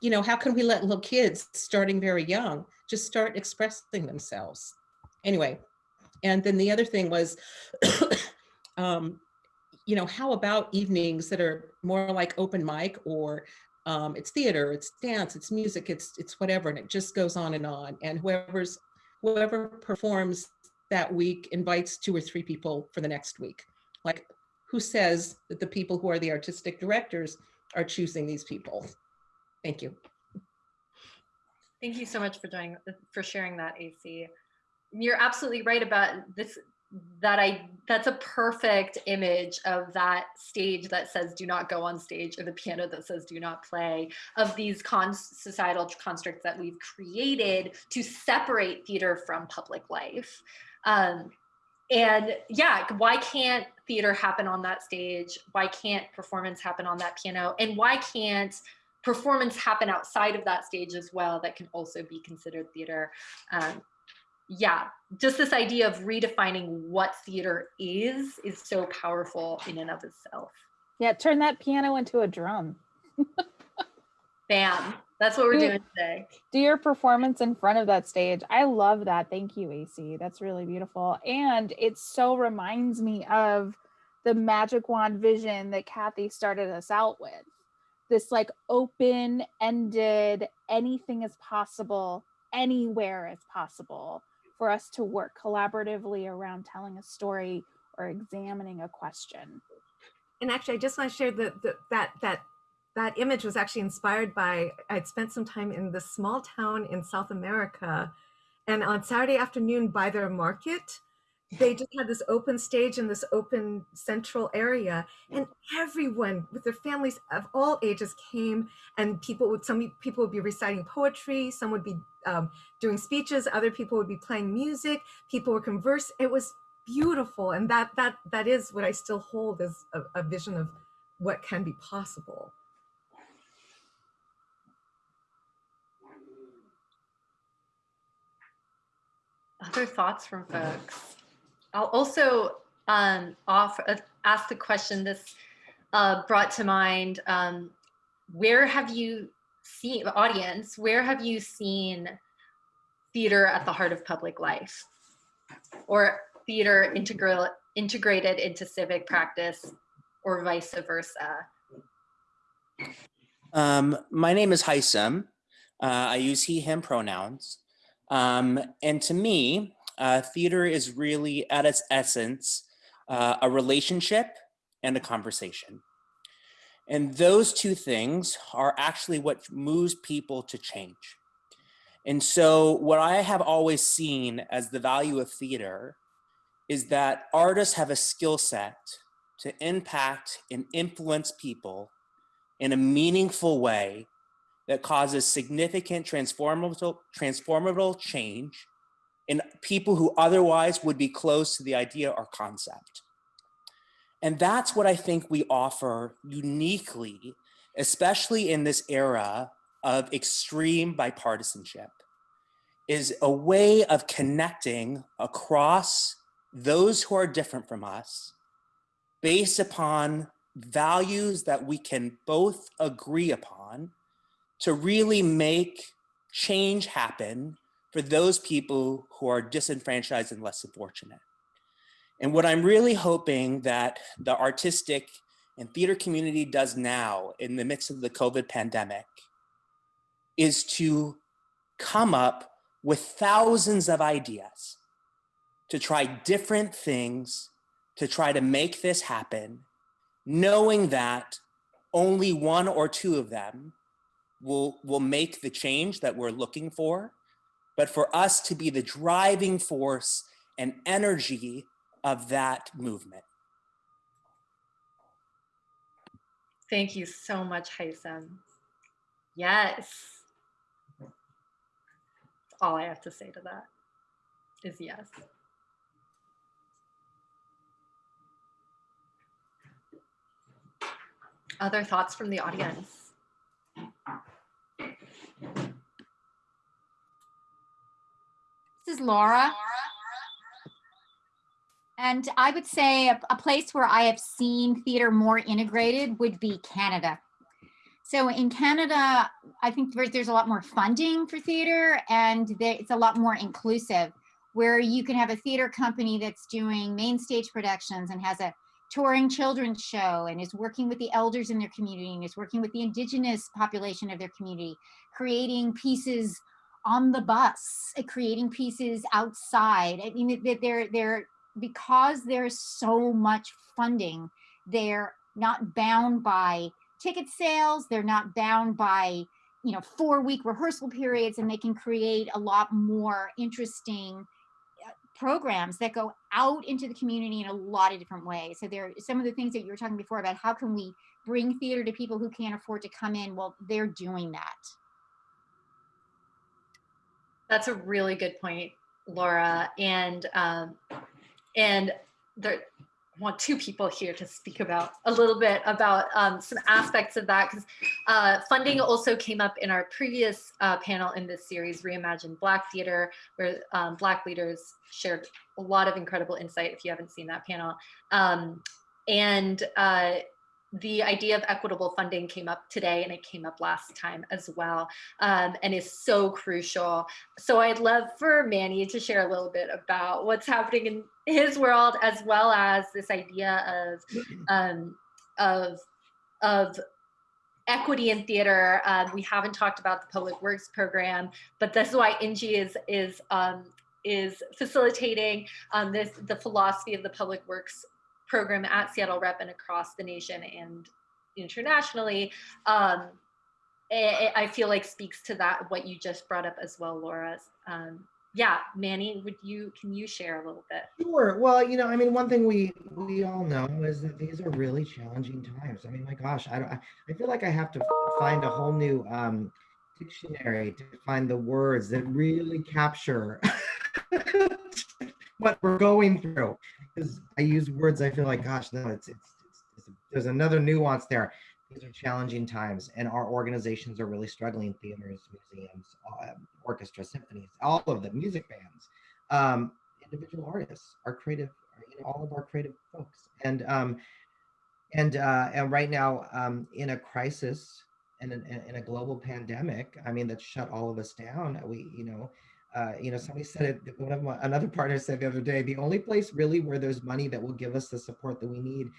you know, how can we let little kids starting very young just start expressing themselves? Anyway, and then the other thing was, um, you know, how about evenings that are more like open mic or um, it's theater, it's dance, it's music, it's it's whatever, and it just goes on and on. And whoever's whoever performs that week invites two or three people for the next week. Like, who says that the people who are the artistic directors are choosing these people? Thank you. Thank you so much for doing for sharing that, AC. You're absolutely right about this. That I that's a perfect image of that stage that says "do not go on stage" or the piano that says "do not play." Of these con societal constructs that we've created to separate theater from public life. Um, and yeah, why can't theater happen on that stage? Why can't performance happen on that piano? And why can't performance happen outside of that stage as well that can also be considered theater um, yeah just this idea of redefining what theater is is so powerful in and of itself Yeah, turn that piano into a drum. bam that's what we're Yeah. doing today Do your performance in front of that stage. I love that. Thank you, AC. That's really beautiful. And it so reminds me of the magic wand vision that Kathy started us out with. This like open ended, anything is possible, anywhere is possible for us to work collaboratively around telling a story or examining a question. And actually, I just want to share the, the that that that image was actually inspired by I'd spent some time in this small town in South America, and on Saturday afternoon by their market, they just had this open stage in this open central area and everyone with their families of all ages came and people would some people would be reciting poetry some would be um, doing speeches other people would be playing music people were converse it was beautiful and that that that is what i still hold as a, a vision of what can be possible Other thoughts from folks? I'll also um, uh, ask the question this uh, brought to mind, um, where have you seen, audience, where have you seen theater at the heart of public life? Or theater integral, integrated into civic practice or vice versa? Um, my name is Haisam. Uh, I use he, him pronouns. Um, and to me, uh, theater is really at its essence, uh, a relationship and a conversation. And those two things are actually what moves people to change. And so what I have always seen as the value of theater is that artists have a skill set to impact and influence people in a meaningful way that causes significant transformable, transformable change in people who otherwise would be close to the idea or concept. And that's what I think we offer uniquely, especially in this era of extreme bipartisanship, is a way of connecting across those who are different from us based upon values that we can both agree upon to really make change happen for those people who are disenfranchised and less fortunate. And what I'm really hoping that the artistic and theater community does now in the midst of the COVID pandemic is to come up with thousands of ideas to try different things to try to make this happen, knowing that only one or two of them will, will make the change that we're looking for, but for us to be the driving force and energy of that movement. Thank you so much, Haisam. Yes. All I have to say to that is yes. Other thoughts from the audience? This is Laura. And I would say a, a, place where I have seen theater more integrated would be Canada. So in Canada, I think there's, a lot more funding for theater and it's a lot more inclusive where you can have a theater company that's doing main stage productions and has a touring children's show and is working with the elders in their community and is working with the indigenous population of their community, creating pieces on the bus, uh, creating pieces outside. I mean, they're, they're, because there's so much funding, they're not bound by ticket sales, they're not bound by, you know, four week rehearsal periods, and they can create a lot more interesting uh, programs that go out into the community in a lot of different ways. So there are some of the things that you were talking before about how can we bring theater to people who can't afford to come in? Well, they're doing that. That's a really good point, Laura. And um, and there I want two people here to speak about a little bit about um, some aspects of that because uh, funding also came up in our previous uh, panel in this series, Reimagine Black Theater, where um, Black leaders shared a lot of incredible insight if you haven't seen that panel. Um, and uh, the idea of equitable funding came up today and it came up last time as well um, and is so crucial. So I'd love for Manny to share a little bit about what's happening in his world as well as this idea of um, of of equity in theater. Um, we haven't talked about the public works program, but this is why Inji is is um, is facilitating um, this the philosophy of the public works program at Seattle Rep and across the nation. And internationally, um, I, I feel like speaks to that what you just brought up as well, Laura. Um, yeah, Manny, would you can you share a little bit? Sure. Well, you know, I mean, one thing we we all know is that these are really challenging times. I mean, my gosh, I don't. I feel like I have to find a whole new um, dictionary to find the words that really capture what we're going through. Because I use words, I feel like, gosh, no, it's it's, it's, there's another nuance there. These are challenging times, and our organizations are really struggling. Theaters, museums, um, orchestras, symphonies, all of the music bands, um, individual artists, our creative, you know, all of our creative folks, and um, and uh, and right now um, in a crisis and in, in a global pandemic, I mean, that shut all of us down. We, you know, uh, you know, somebody said it, one of my, another partner said the other day, the only place really where there's money that will give us the support that we need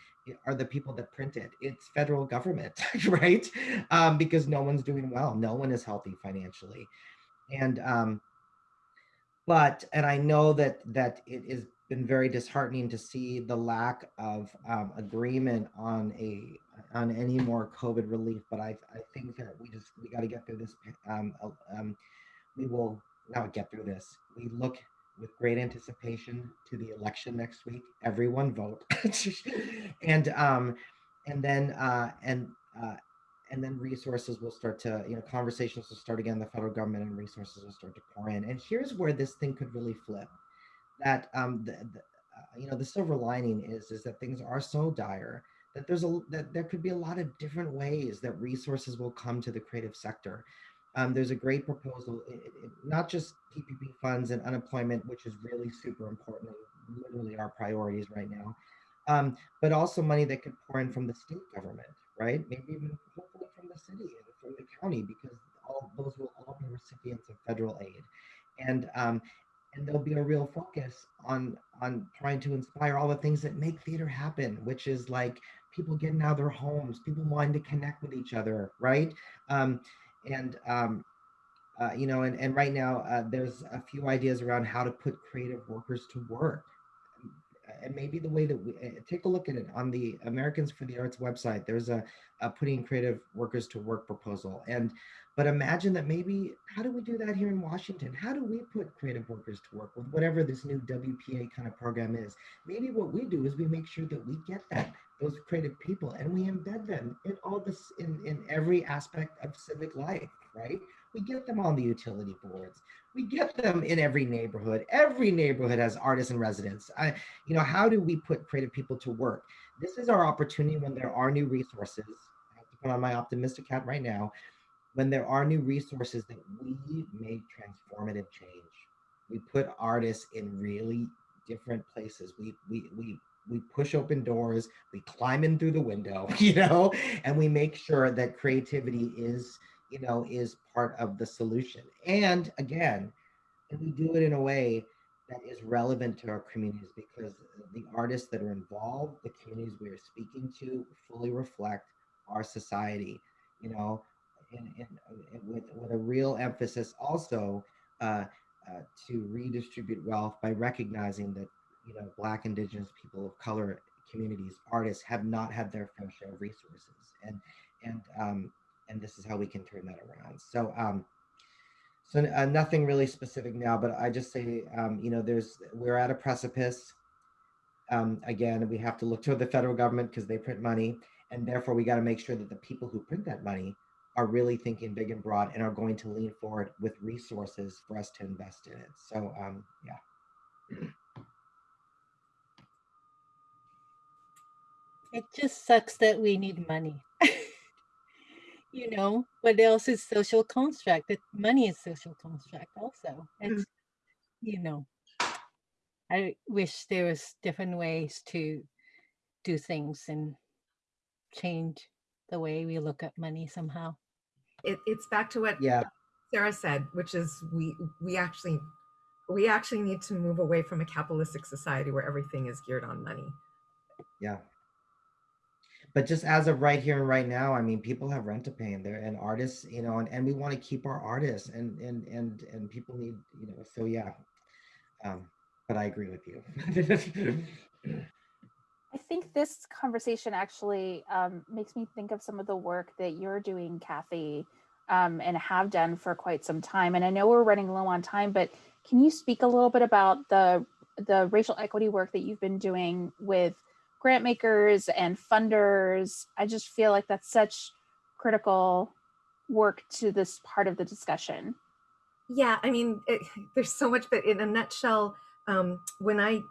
are the people that print it. It's federal government, right? Um, because no one's doing well. No one is healthy financially. And, um, but, and I know that, that it has been very disheartening to see the lack of um, agreement on a, on any more COVID relief. But I, I think that we just, we got to get through this. Um, um, we will now get through this. We look with great anticipation to the election next week. Everyone vote, and um, and then uh, and uh, and then resources will start to you know conversations will start again. The federal government and resources will start to pour in. And here's where this thing could really flip. That um, the, the uh, you know the silver lining is is that things are so dire that there's a that there could be a lot of different ways that resources will come to the creative sector um, there's a great proposal, it, it, not just PPP funds and unemployment, which is really super important, literally our priorities right now, um, but also money that could pour in from the state government, right? Maybe even hopefully from the city and from the county, because all those will all be recipients of federal aid. And um, and there'll be a real focus on on trying to inspire all the things that make theater happen, which is like people getting out of their homes, people wanting to connect with each other, right? Um, and um, uh, you know, and, and right now uh, there's a few ideas around how to put creative workers to work. And maybe the way that we uh, take a look at it on the Americans for the Arts website, there's a, a putting creative workers to work proposal. And but imagine that maybe how do we do that here in Washington? How do we put creative workers to work with whatever this new WPA kind of program is? Maybe what we do is we make sure that we get that those creative people and we embed them in all this in, in every aspect of civic life right? We get them on the utility boards. We get them in every neighborhood. Every neighborhood has artists and residents. I, you know how do we put creative people to work? This is our opportunity when there are new resources. I have to put on my optimistic hat right now when there are new resources that we make transformative change. We put artists in really different places. We we we we push open doors, we climb in through the window, you know, and we make sure that creativity is, you know, is part of the solution. And again, and we do it in a way that is relevant to our communities because the artists that are involved, the communities we are speaking to, fully reflect our society, you know, and, and, and with, with a real emphasis also uh, uh, to redistribute wealth by recognizing that you know, Black, Indigenous, people of color communities, artists have not had their fair share of resources, and and um, and this is how we can turn that around. So um, so uh, nothing really specific now, but I just say, um, you know, there's we're at a precipice. Um, again, we have to look to the federal government because they print money, and therefore we got to make sure that the people who print that money are really thinking big and broad and are going to lean forward with resources for us to invest in it. So um, yeah. It just sucks that we need money. you know, what else is social construct? That money is social construct also. It's, mm. you know, I wish there was different ways to do things and change the way we look at money somehow. It, it's back to what yeah. Sara said, which is we we actually we actually need to move away from a capitalistic society where everything is geared on money. Yeah but just as of right here and right now, I mean, people have rent to pay and they're and artists, you know, and, and we want to keep our artists and and and and people need, you know, so yeah. Um, but I agree with you. I think this conversation actually um, makes me think of some of the work that you're doing, Kathy, um, and have done for quite some time. And I know we're running low on time, but can you speak a little bit about the the racial equity work that you've been doing with grant makers and funders? I just feel like that's such critical work to this part of the discussion. Yeah, I mean, it, there's so much, but in a nutshell, um, when I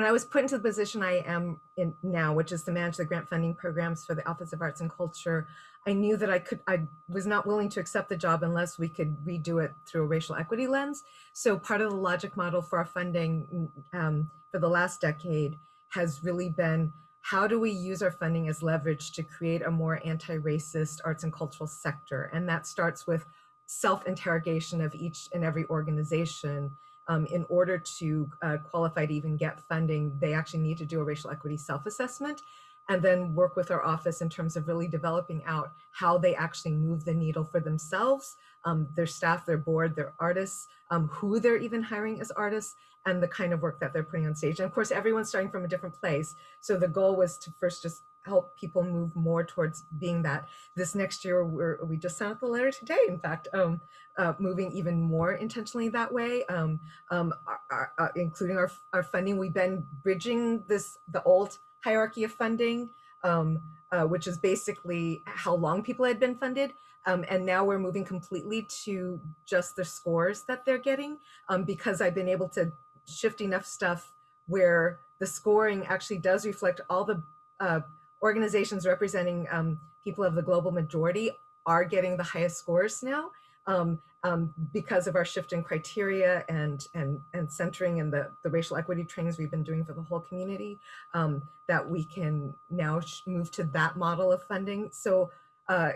when I was put into the position I am in now, which is to manage the grant funding programs for the Office of Arts and Culture, I knew that I could, I was not willing to accept the job unless we could redo it through a racial equity lens. So part of the logic model for our funding um, for the last decade has really been how do we use our funding as leverage to create a more anti-racist arts and cultural sector? And that starts with self-interrogation of each and every organization um, in order to uh, qualify to even get funding, they actually need to do a racial equity self-assessment and then work with our office in terms of really developing out how they actually move the needle for themselves, um, their staff, their board, their artists, um, who they're even hiring as artists, and the kind of work that they're putting on stage. And of course, everyone's starting from a different place. So the goal was to first just help people move more towards being that. This next year, we're, we just sent out the letter today, in fact, um, uh, moving even more intentionally that way, um, um, our, our, uh, including our, our funding. We've been bridging this, the old hierarchy of funding, um, uh, which is basically how long people had been funded. Um, and now we're moving completely to just the scores that they're getting um, because I've been able to shift enough stuff where the scoring actually does reflect all the uh, organizations representing um, people of the global majority are getting the highest scores now um, um, because of our shift in criteria and and and centering and the, the racial equity trainings we've been doing for the whole community um, that we can now move to that model of funding. So uh,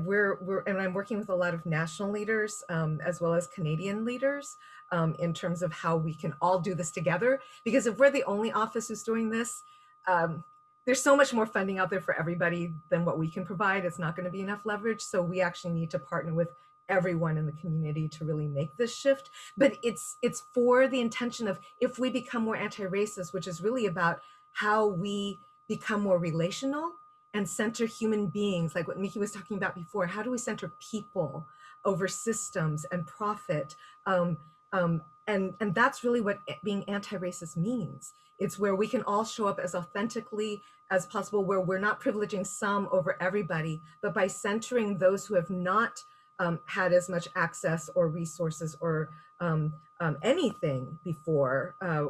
we're, we're, and I'm working with a lot of national leaders um, as well as Canadian leaders um, in terms of how we can all do this together. Because if we're the only office who's doing this, um, there's so much more funding out there for everybody than what we can provide. It's not going to be enough leverage. So we actually need to partner with everyone in the community to really make this shift. But it's it's for the intention of if we become more anti-racist, which is really about how we become more relational and center human beings, like what Miki was talking about before. How do we center people over systems and profit? Um, um, and, and that's really what being anti-racist means. It's where we can all show up as authentically as possible, where we're not privileging some over everybody, but by centering those who have not um, had as much access or resources or um, um, anything before, uh,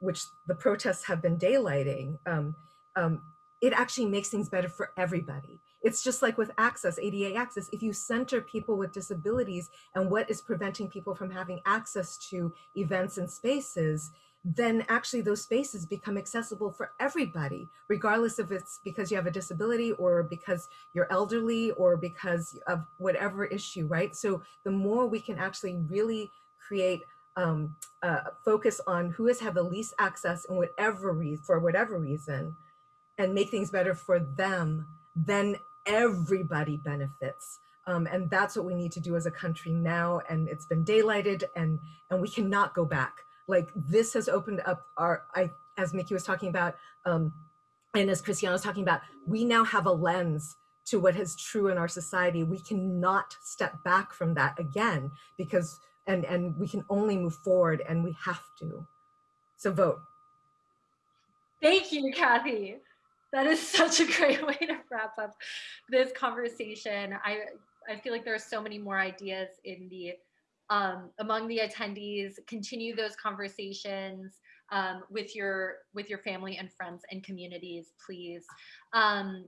which the protests have been daylighting, um, um, it actually makes things better for everybody. It's just like with access, ADA access, if you center people with disabilities and what is preventing people from having access to events and spaces, then actually those spaces become accessible for everybody, regardless if it's because you have a disability or because you're elderly or because of whatever issue, right? So the more we can actually really create um, focus on who has had the least access in whatever reason, for whatever reason, and make things better for them, then everybody benefits. Um, and that's what we need to do as a country now. And it's been daylighted and, and we cannot go back like this has opened up our, I, as Miki was talking about, um, and as Christiana was talking about, we now have a lens to what is true in our society. We cannot step back from that again because, and, and we can only move forward and we have to. So vote. Thank you, Kathy. That is such a great way to wrap up this conversation. I, I feel like there are so many more ideas in the um, among the attendees, continue those conversations um, with your with your family and friends and communities, please. Um,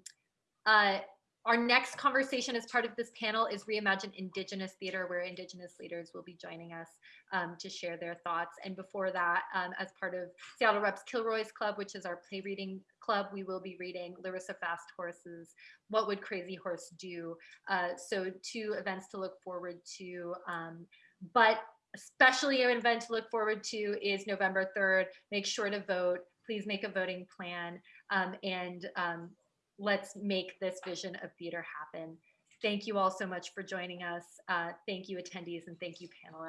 uh, our next conversation as part of this panel is Reimagine Indigenous Theater, where Indigenous leaders will be joining us um, to share their thoughts. And before that, um, as part of Seattle Reps Kilroy's Club, which is our play reading club, we will be reading Larissa Fast Horse's What Would Crazy Horse Do? Uh, so two events to look forward to. Um, but especially an event to look forward to is November 3rd. Make sure to vote. Please make a voting plan um, and um, let's make this vision of theater happen. Thank you all so much for joining us. Uh, thank you attendees and thank you panelists.